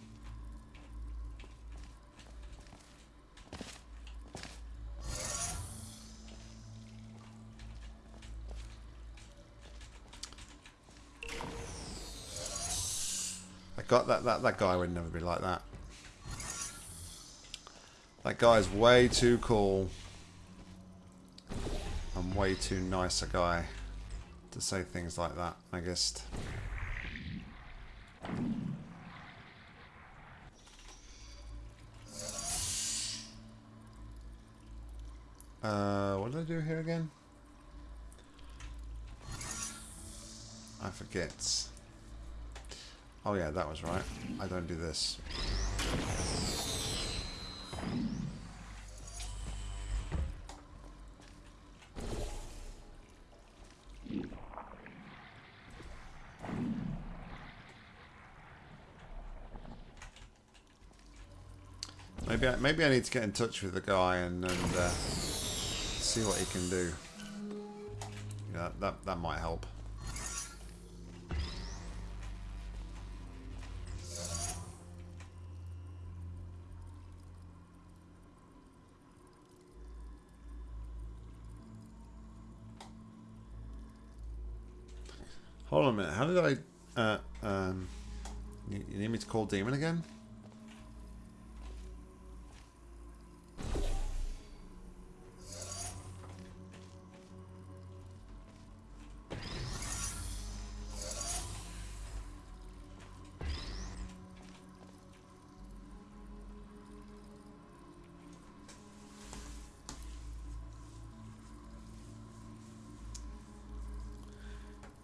Got that, that, that guy would never be like that. That guy's way too cool. And way too nice a guy to say things like that, I guess. Uh, what did I do here again? I forget. Oh yeah, that was right. I don't do this. Maybe I, maybe I need to get in touch with the guy and, and uh, see what he can do. Yeah, that, that might help. Hold on a minute. How did I... Uh, um, you, you need me to call Demon again?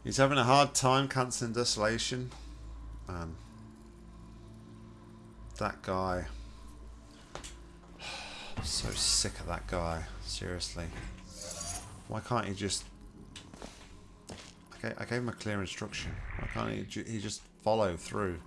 He's having a hard time cancelling Desolation. Man. That guy. So sick of that guy. Seriously. Why can't he just... Okay, I gave him a clear instruction. Why can't he, he just follow through?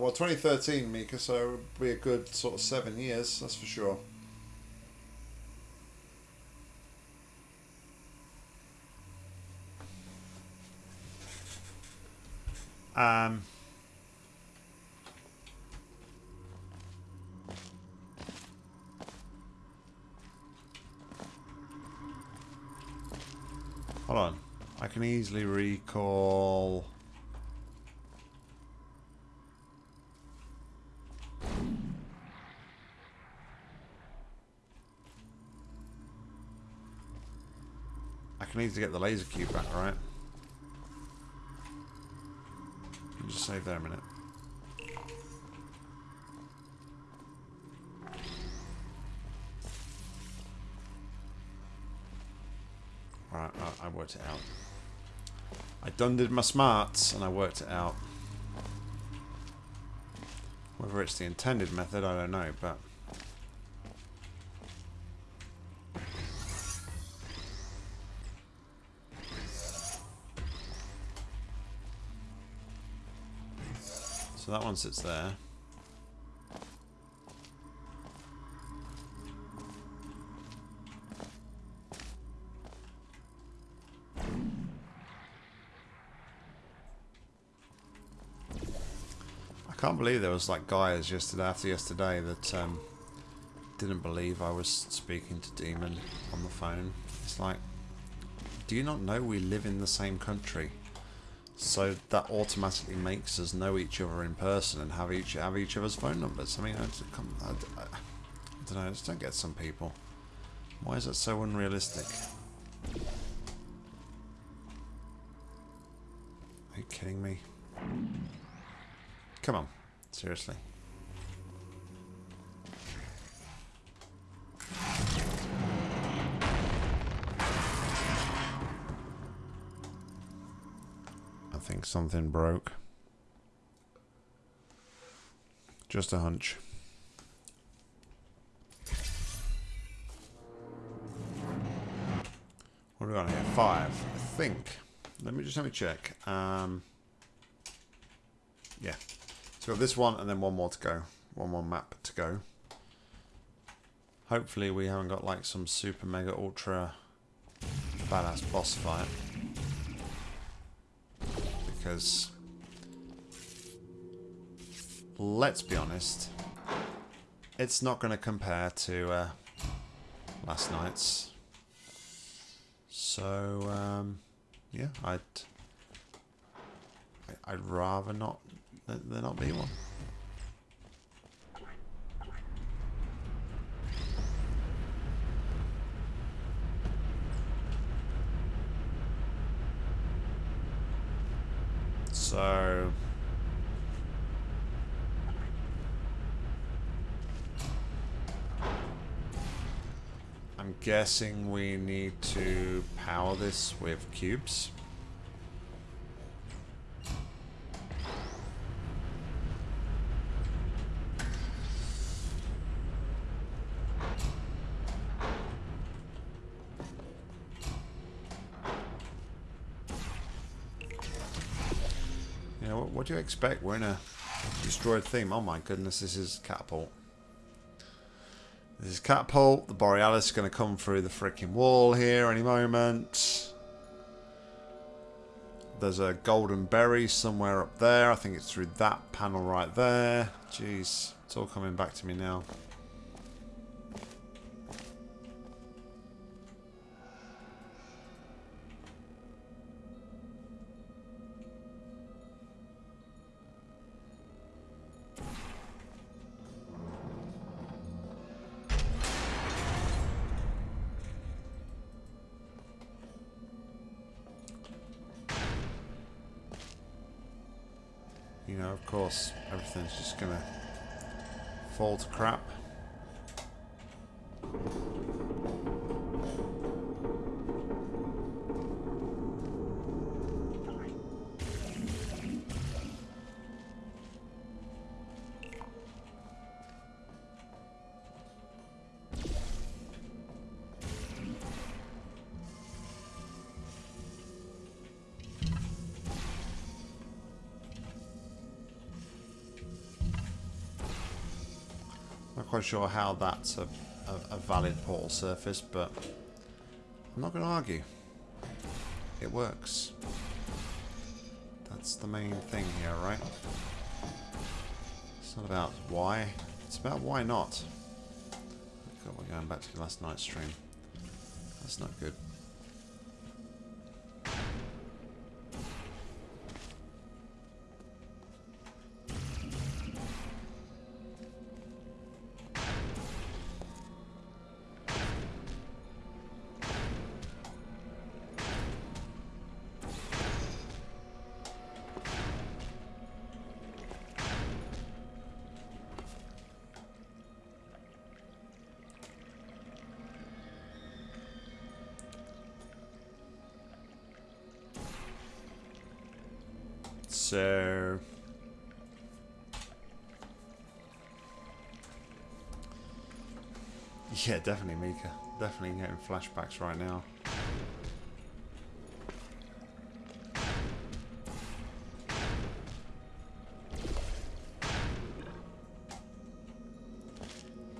Well, 2013, Mika, so it would be a good sort of seven years, that's for sure. Um. Hold on. I can easily recall... Can easily get the laser cube back, right? Just save there a minute. Right, I, I worked it out. I done did my smarts and I worked it out. Whether it's the intended method, I don't know, but... That one sits there. I can't believe there was like guys yesterday after yesterday that um, didn't believe I was speaking to Demon on the phone. It's like, do you not know we live in the same country? So that automatically makes us know each other in person and have each have each other's phone numbers. I mean, I, I, I, I don't know. I just don't get some people. Why is that so unrealistic? Are you kidding me? Come on, seriously. Think something broke. Just a hunch. What do we got here? Five, I think. Let me just let me check. Um, yeah. So this one and then one more to go. one more map to go. Hopefully we haven't got like some super mega ultra badass boss fight. Because let's be honest, it's not going to compare to uh, last night's. So um, yeah, I'd I'd rather not there not be one. So I'm guessing we need to power this with cubes. what do you expect? We're in a destroyed theme. Oh my goodness, this is catapult. This is catapult. The Borealis is going to come through the freaking wall here any moment. There's a golden berry somewhere up there. I think it's through that panel right there. Jeez, it's all coming back to me now. Sure how that's a, a, a valid portal surface, but I'm not going to argue. It works. That's the main thing here, right? It's not about why. It's about why not. God, we're going back to last night's stream. That's not good. Yeah, definitely Mika. Definitely getting flashbacks right now.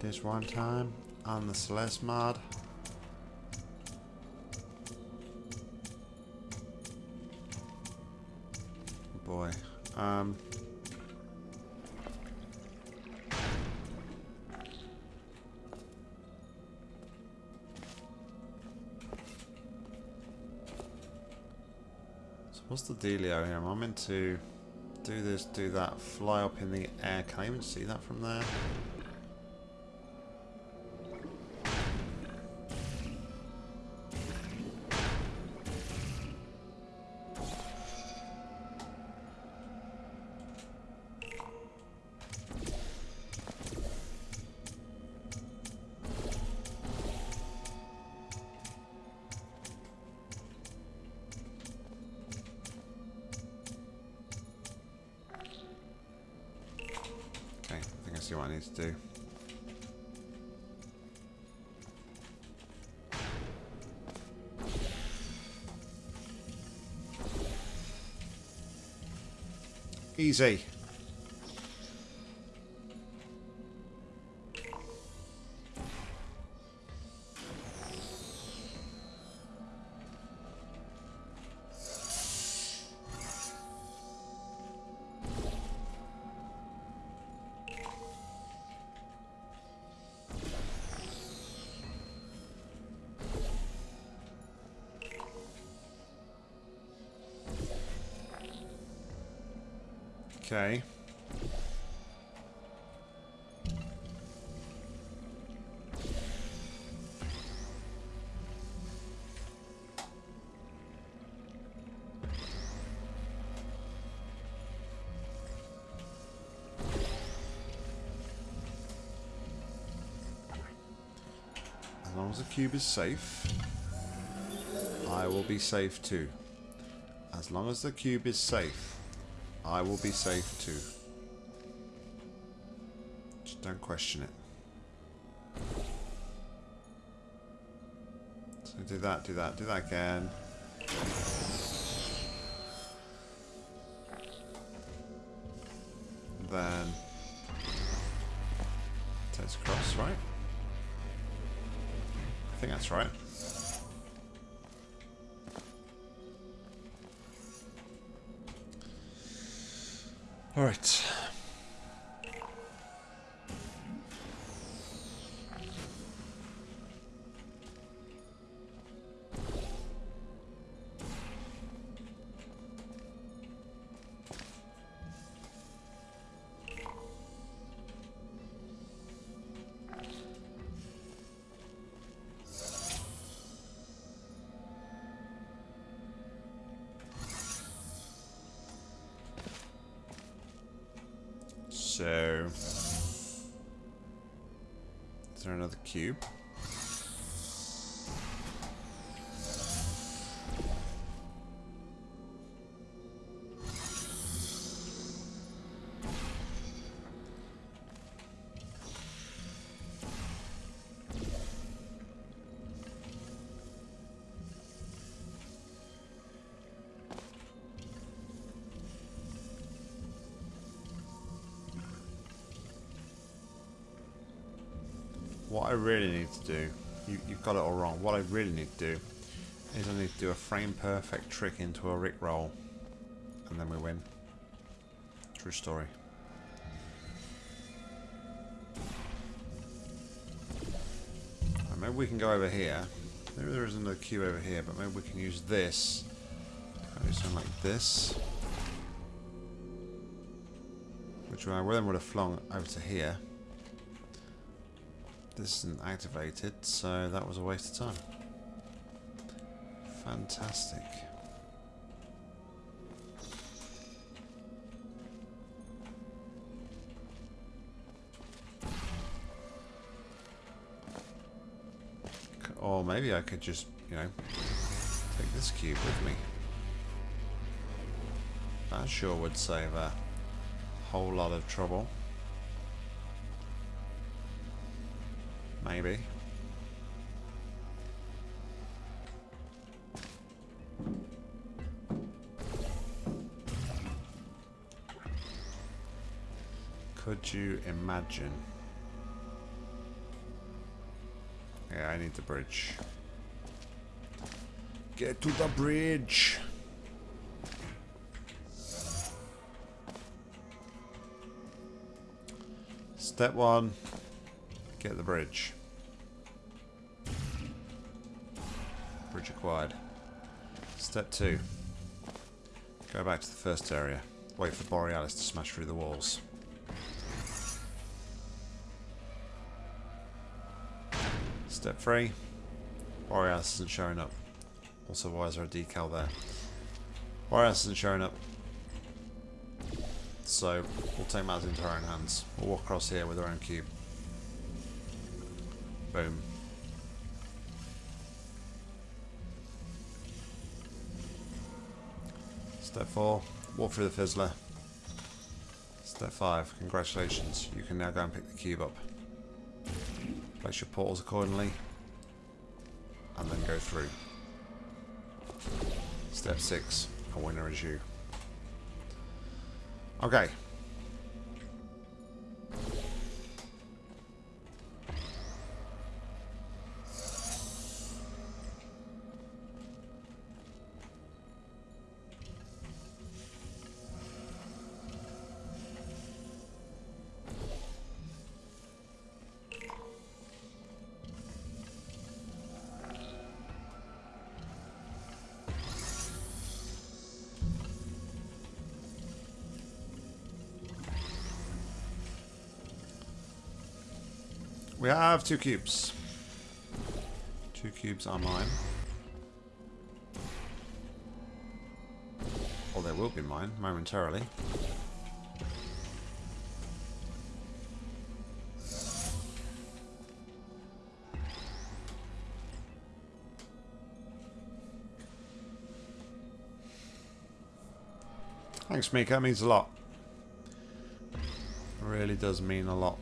This one time on the Celeste mod. The dealio here? Am I meant to do this, do that, fly up in the air? Can I even see that from there? Easy. Okay. As long as the cube is safe, I will be safe too. As long as the cube is safe, I will be safe too. Just don't question it. So do that, do that, do that again. Then takes across, right? I think that's right. All right. Another cube? I really need to do, you, you've got it all wrong. What I really need to do is I need to do a frame perfect trick into a Rick roll, and then we win. True story. Maybe we can go over here. Maybe there is another cube over here, but maybe we can use this. Do something like this. Which I then would have flung over to here. This isn't activated, so that was a waste of time. Fantastic. Or maybe I could just, you know, take this cube with me. That sure would save a whole lot of trouble. Maybe. Could you imagine? Yeah, I need the bridge. Get to the bridge! Step one, get the bridge. Bridge acquired. Step two, go back to the first area. Wait for Borealis to smash through the walls. Step three, Borealis isn't showing up. Also, why is there a decal there? Borealis isn't showing up. So, we'll take matters into our own hands. We'll walk across here with our own cube. Boom. Step 4, walk through the fizzler. Step 5, congratulations, you can now go and pick the cube up. Place your portals accordingly, and then go through. Step 6, a winner is you. Okay. Have two cubes. Two cubes are mine. Or they will be mine momentarily. Thanks, Mika. That means a lot. Really does mean a lot.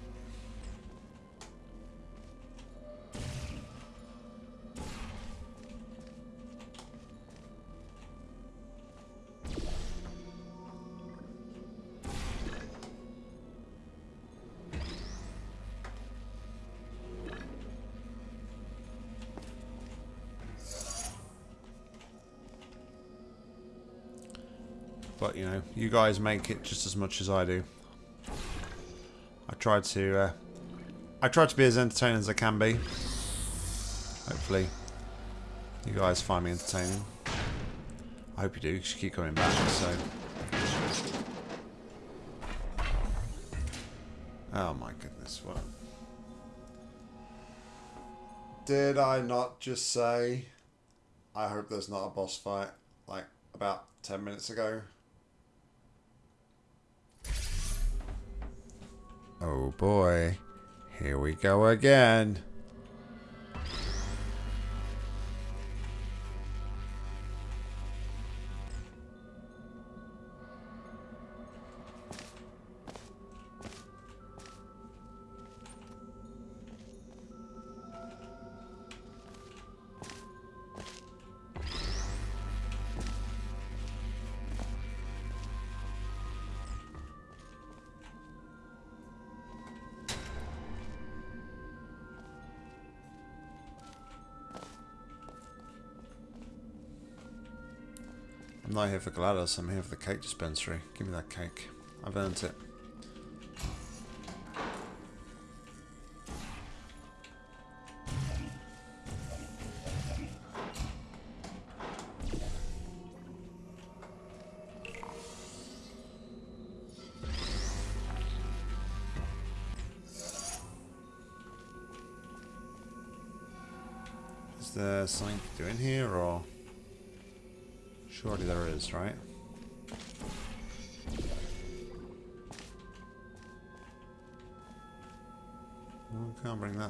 You guys make it just as much as I do. I try to, uh, I tried to be as entertaining as I can be. Hopefully, you guys find me entertaining. I hope you do, because you keep coming back, so... Oh my goodness, what... Did I not just say, I hope there's not a boss fight, like, about 10 minutes ago? Oh boy. Here we go again. Not here for GLaDOS, I'm here for the cake dispensary. Give me that cake. I've earned it.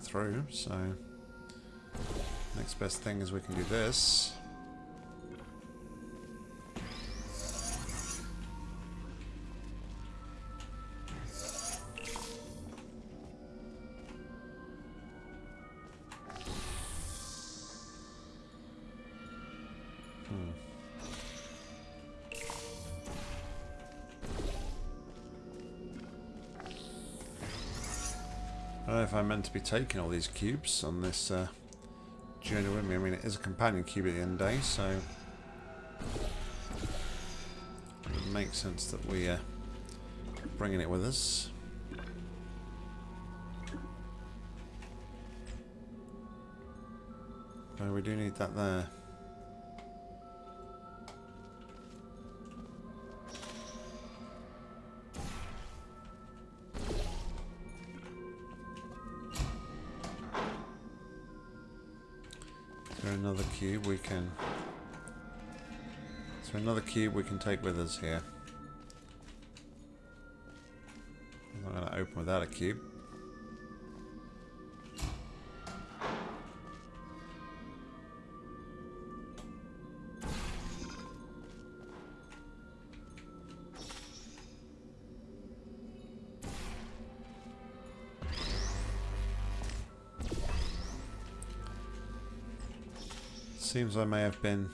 Through, so... Next best thing is we can do this. To be taking all these cubes on this uh, journey with me. I mean, it is a companion cube at the end of the day, so it would make sense that we uh, bringing it with us. Oh, we do need that there. Cube we can... There another cube we can take with us here? I'm not going to open without a cube. Seems I may have been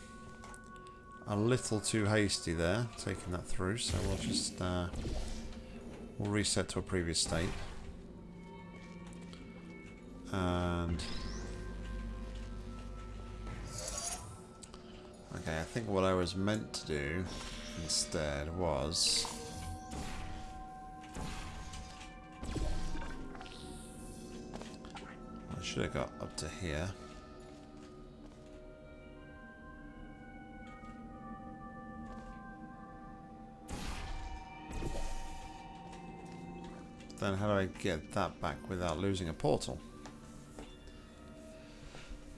a little too hasty there, taking that through, so we'll just uh, we'll reset to a previous state. And okay, I think what I was meant to do instead was I should have got up to here. then how do I get that back without losing a portal?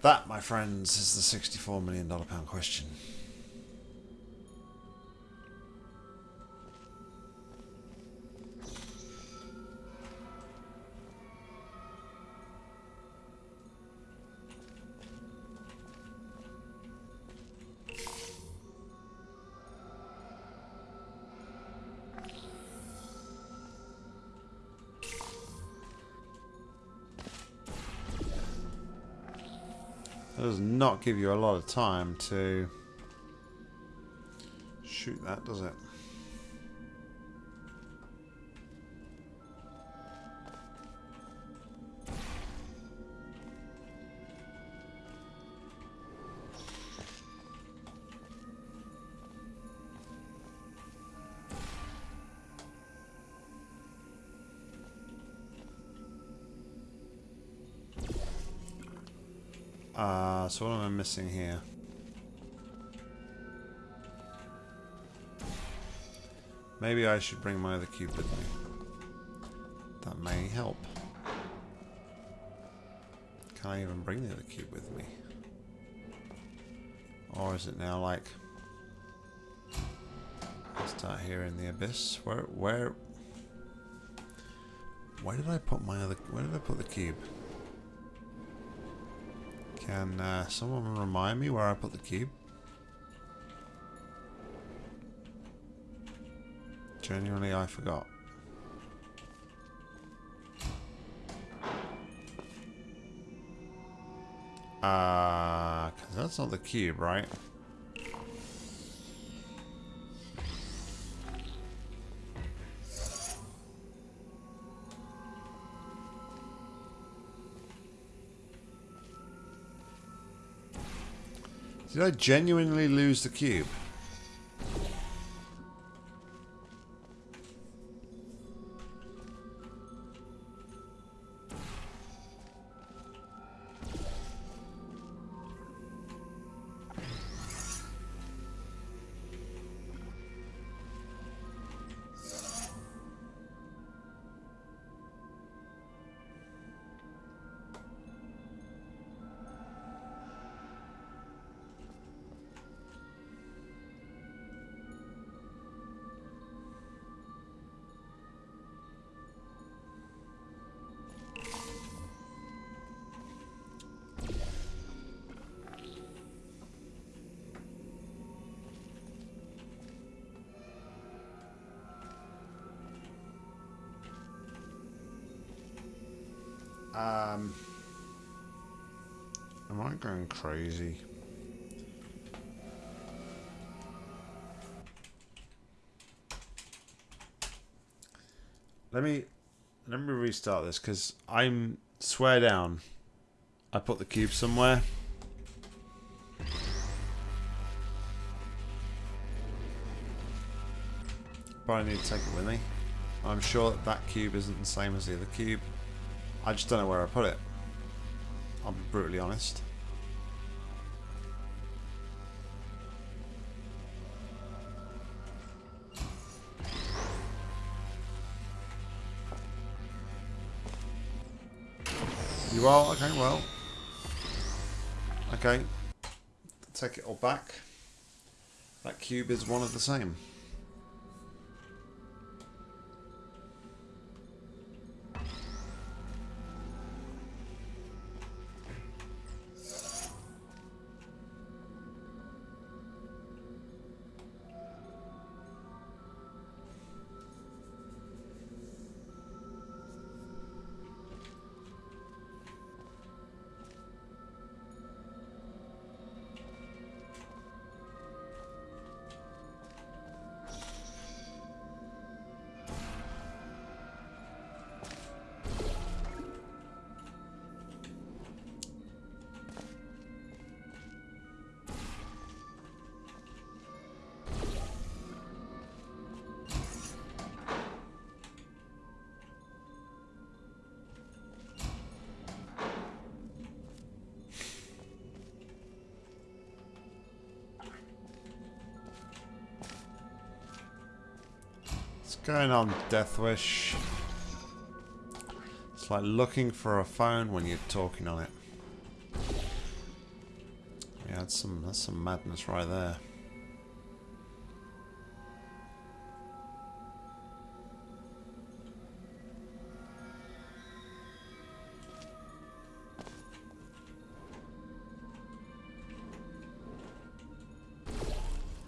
That, my friends, is the sixty-four million pound question. Not give you a lot of time to shoot that, does it? So what am I missing here? Maybe I should bring my other cube with me. That may help. Can I even bring the other cube with me? Or is it now like... Start here in the abyss? Where, where... Where did I put my other... Where did I put the cube? Can uh, someone remind me where I put the cube? Genuinely, I forgot. Uh, cause that's not the cube, right? Did I genuinely lose the cube? Crazy? Let me let me restart this because I'm swear down. I put the cube somewhere. I need to take it with me. I'm sure that that cube isn't the same as the other cube. I just don't know where I put it. I'll be brutally honest. Are? Okay, well. Okay. Take it all back. That cube is one of the same. Going on, Deathwish? It's like looking for a phone when you're talking on it. Yeah, That's some that's some madness right there.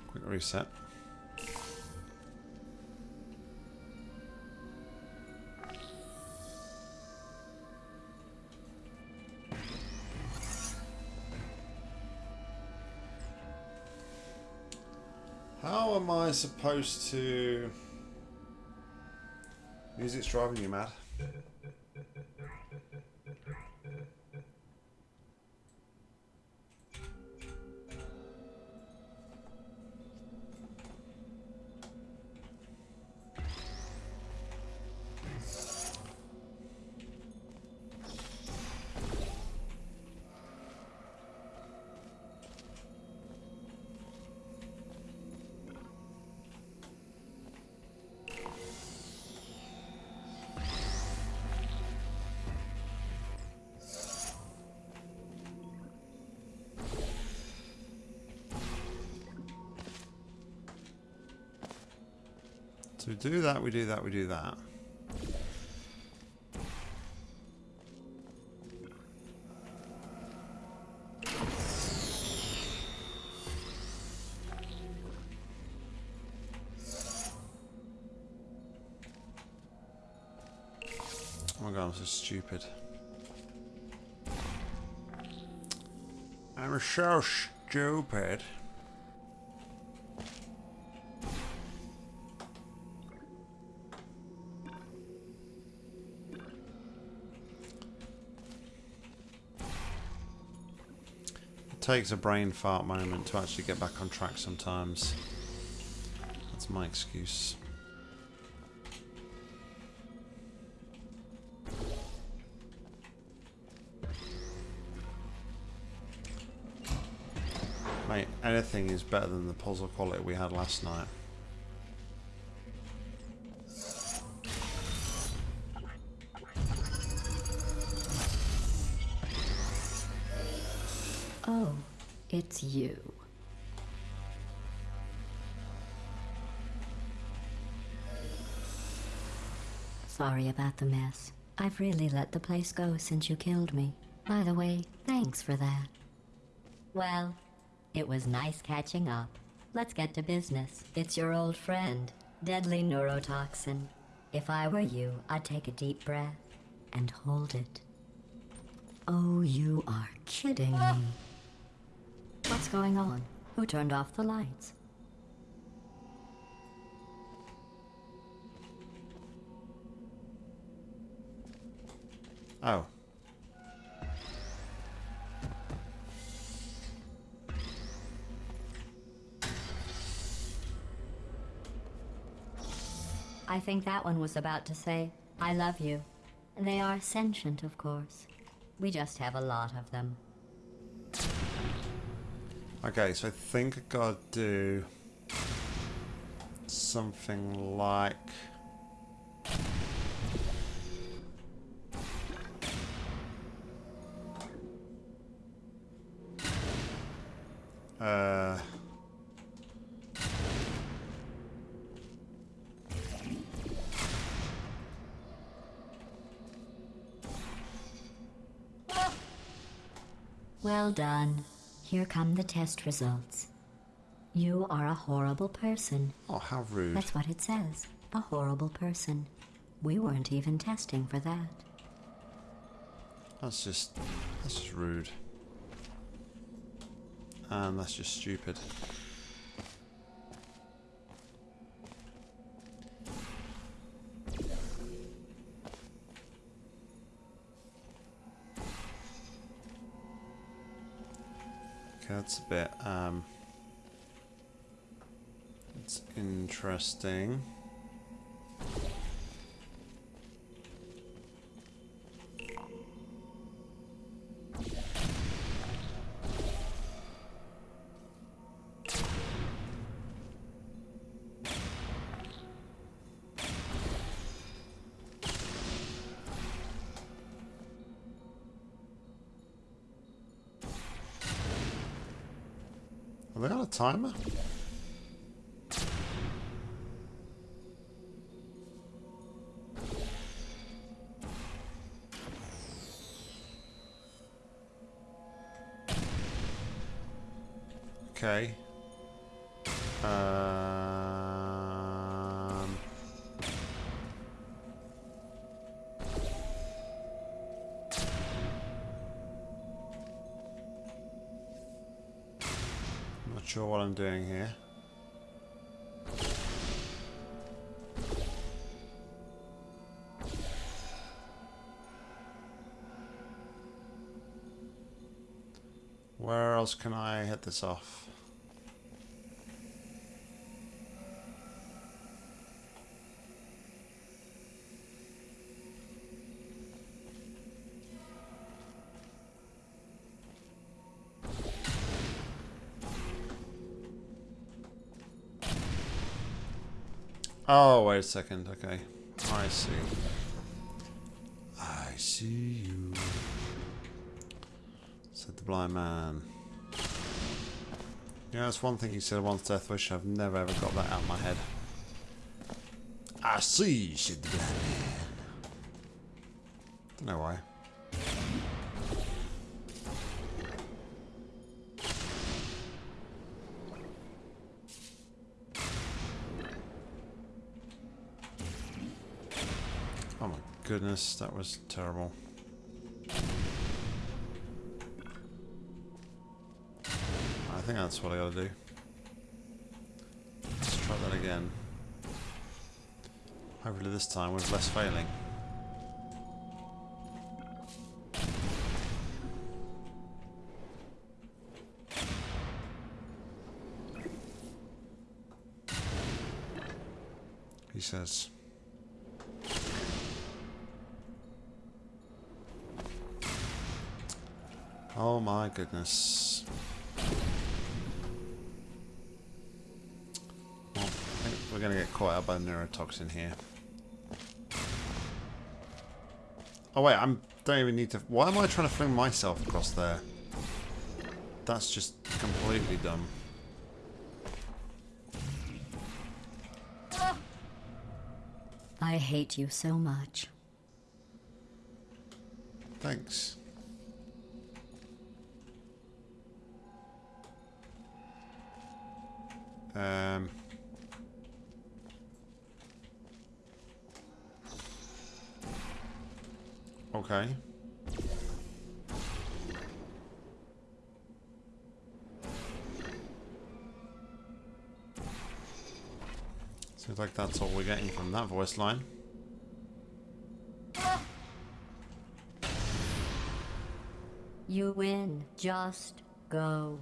Quick reset. I supposed to... Music's driving you mad. Do that, we do that, we do that. Oh my god, I'm so stupid. I'm so stupid. Takes a brain fart moment to actually get back on track sometimes. That's my excuse. Mate, anything is better than the puzzle quality we had last night. About the mess. I've really let the place go since you killed me. By the way, thanks for that. Well, it was nice catching up. Let's get to business. It's your old friend, deadly neurotoxin. If I were you, I'd take a deep breath and hold it. Oh, you are kidding me. What's going on? Who turned off the lights? Oh. I think that one was about to say, I love you. They are sentient, of course. We just have a lot of them. Okay, so I think I gotta do something like done. Here come the test results. You are a horrible person. oh how rude. That's what it says. A horrible person. We weren't even testing for that. That's just that's just rude. And that's just stupid. That's a bit um it's interesting. Timer? Okay. Doing here. Where else can I hit this off? Oh, wait a second. Okay. I see. I see you. Said the blind man. Yeah, that's one thing he said once, Death Wish. I've never ever got that out of my head. I see, said the blind man. Don't know why. Oh my goodness, that was terrible. I think that's what I gotta do. Let's try that again. Hopefully this time with less failing. He says. Oh my goodness. Well, I think we're going to get caught out by the neurotoxin here. Oh wait, I don't even need to... Why am I trying to fling myself across there? That's just completely dumb. I hate you so much. Thanks. Um... Okay. Seems like that's all we're getting from that voice line. You win. Just go.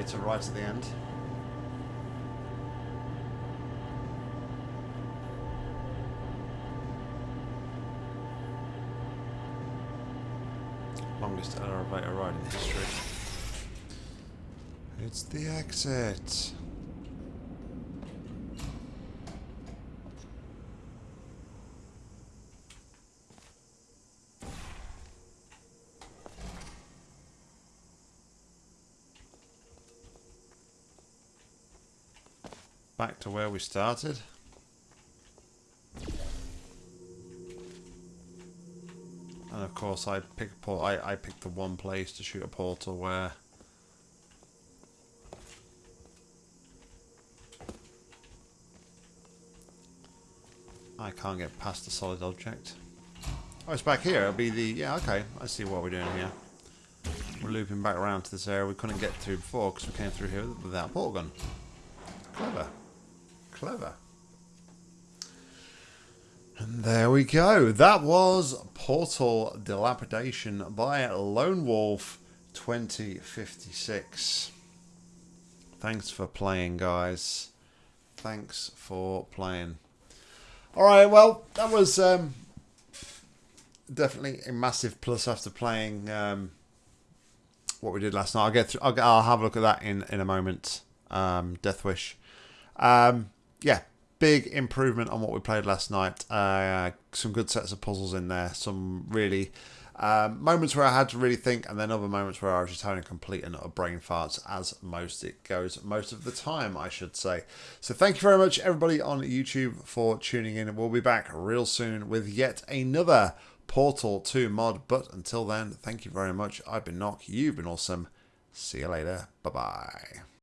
Elevator right at the end. Longest elevator ride in history. It's the exit. To where we started. And of course, I pick. I I picked the one place to shoot a portal where I can't get past the solid object. Oh, it's back here. It'll be the yeah. Okay, I see what we're doing here. We're looping back around to this area we couldn't get through before because we came through here without a portal gun. Clever. Clever. And there we go. That was Portal Dilapidation by Lone Wolf 2056. Thanks for playing, guys. Thanks for playing. All right, well, that was um, definitely a massive plus after playing um, what we did last night. I'll get through. I'll, I'll have a look at that in in a moment. Um, Death Wish. Um, yeah, big improvement on what we played last night. Uh, some good sets of puzzles in there. Some really um, moments where I had to really think, and then other moments where I was just having a complete and utter brain farts, as most it goes most of the time, I should say. So thank you very much, everybody on YouTube, for tuning in. We'll be back real soon with yet another Portal 2 mod. But until then, thank you very much. I've been Nock. You've been awesome. See you later. Bye bye.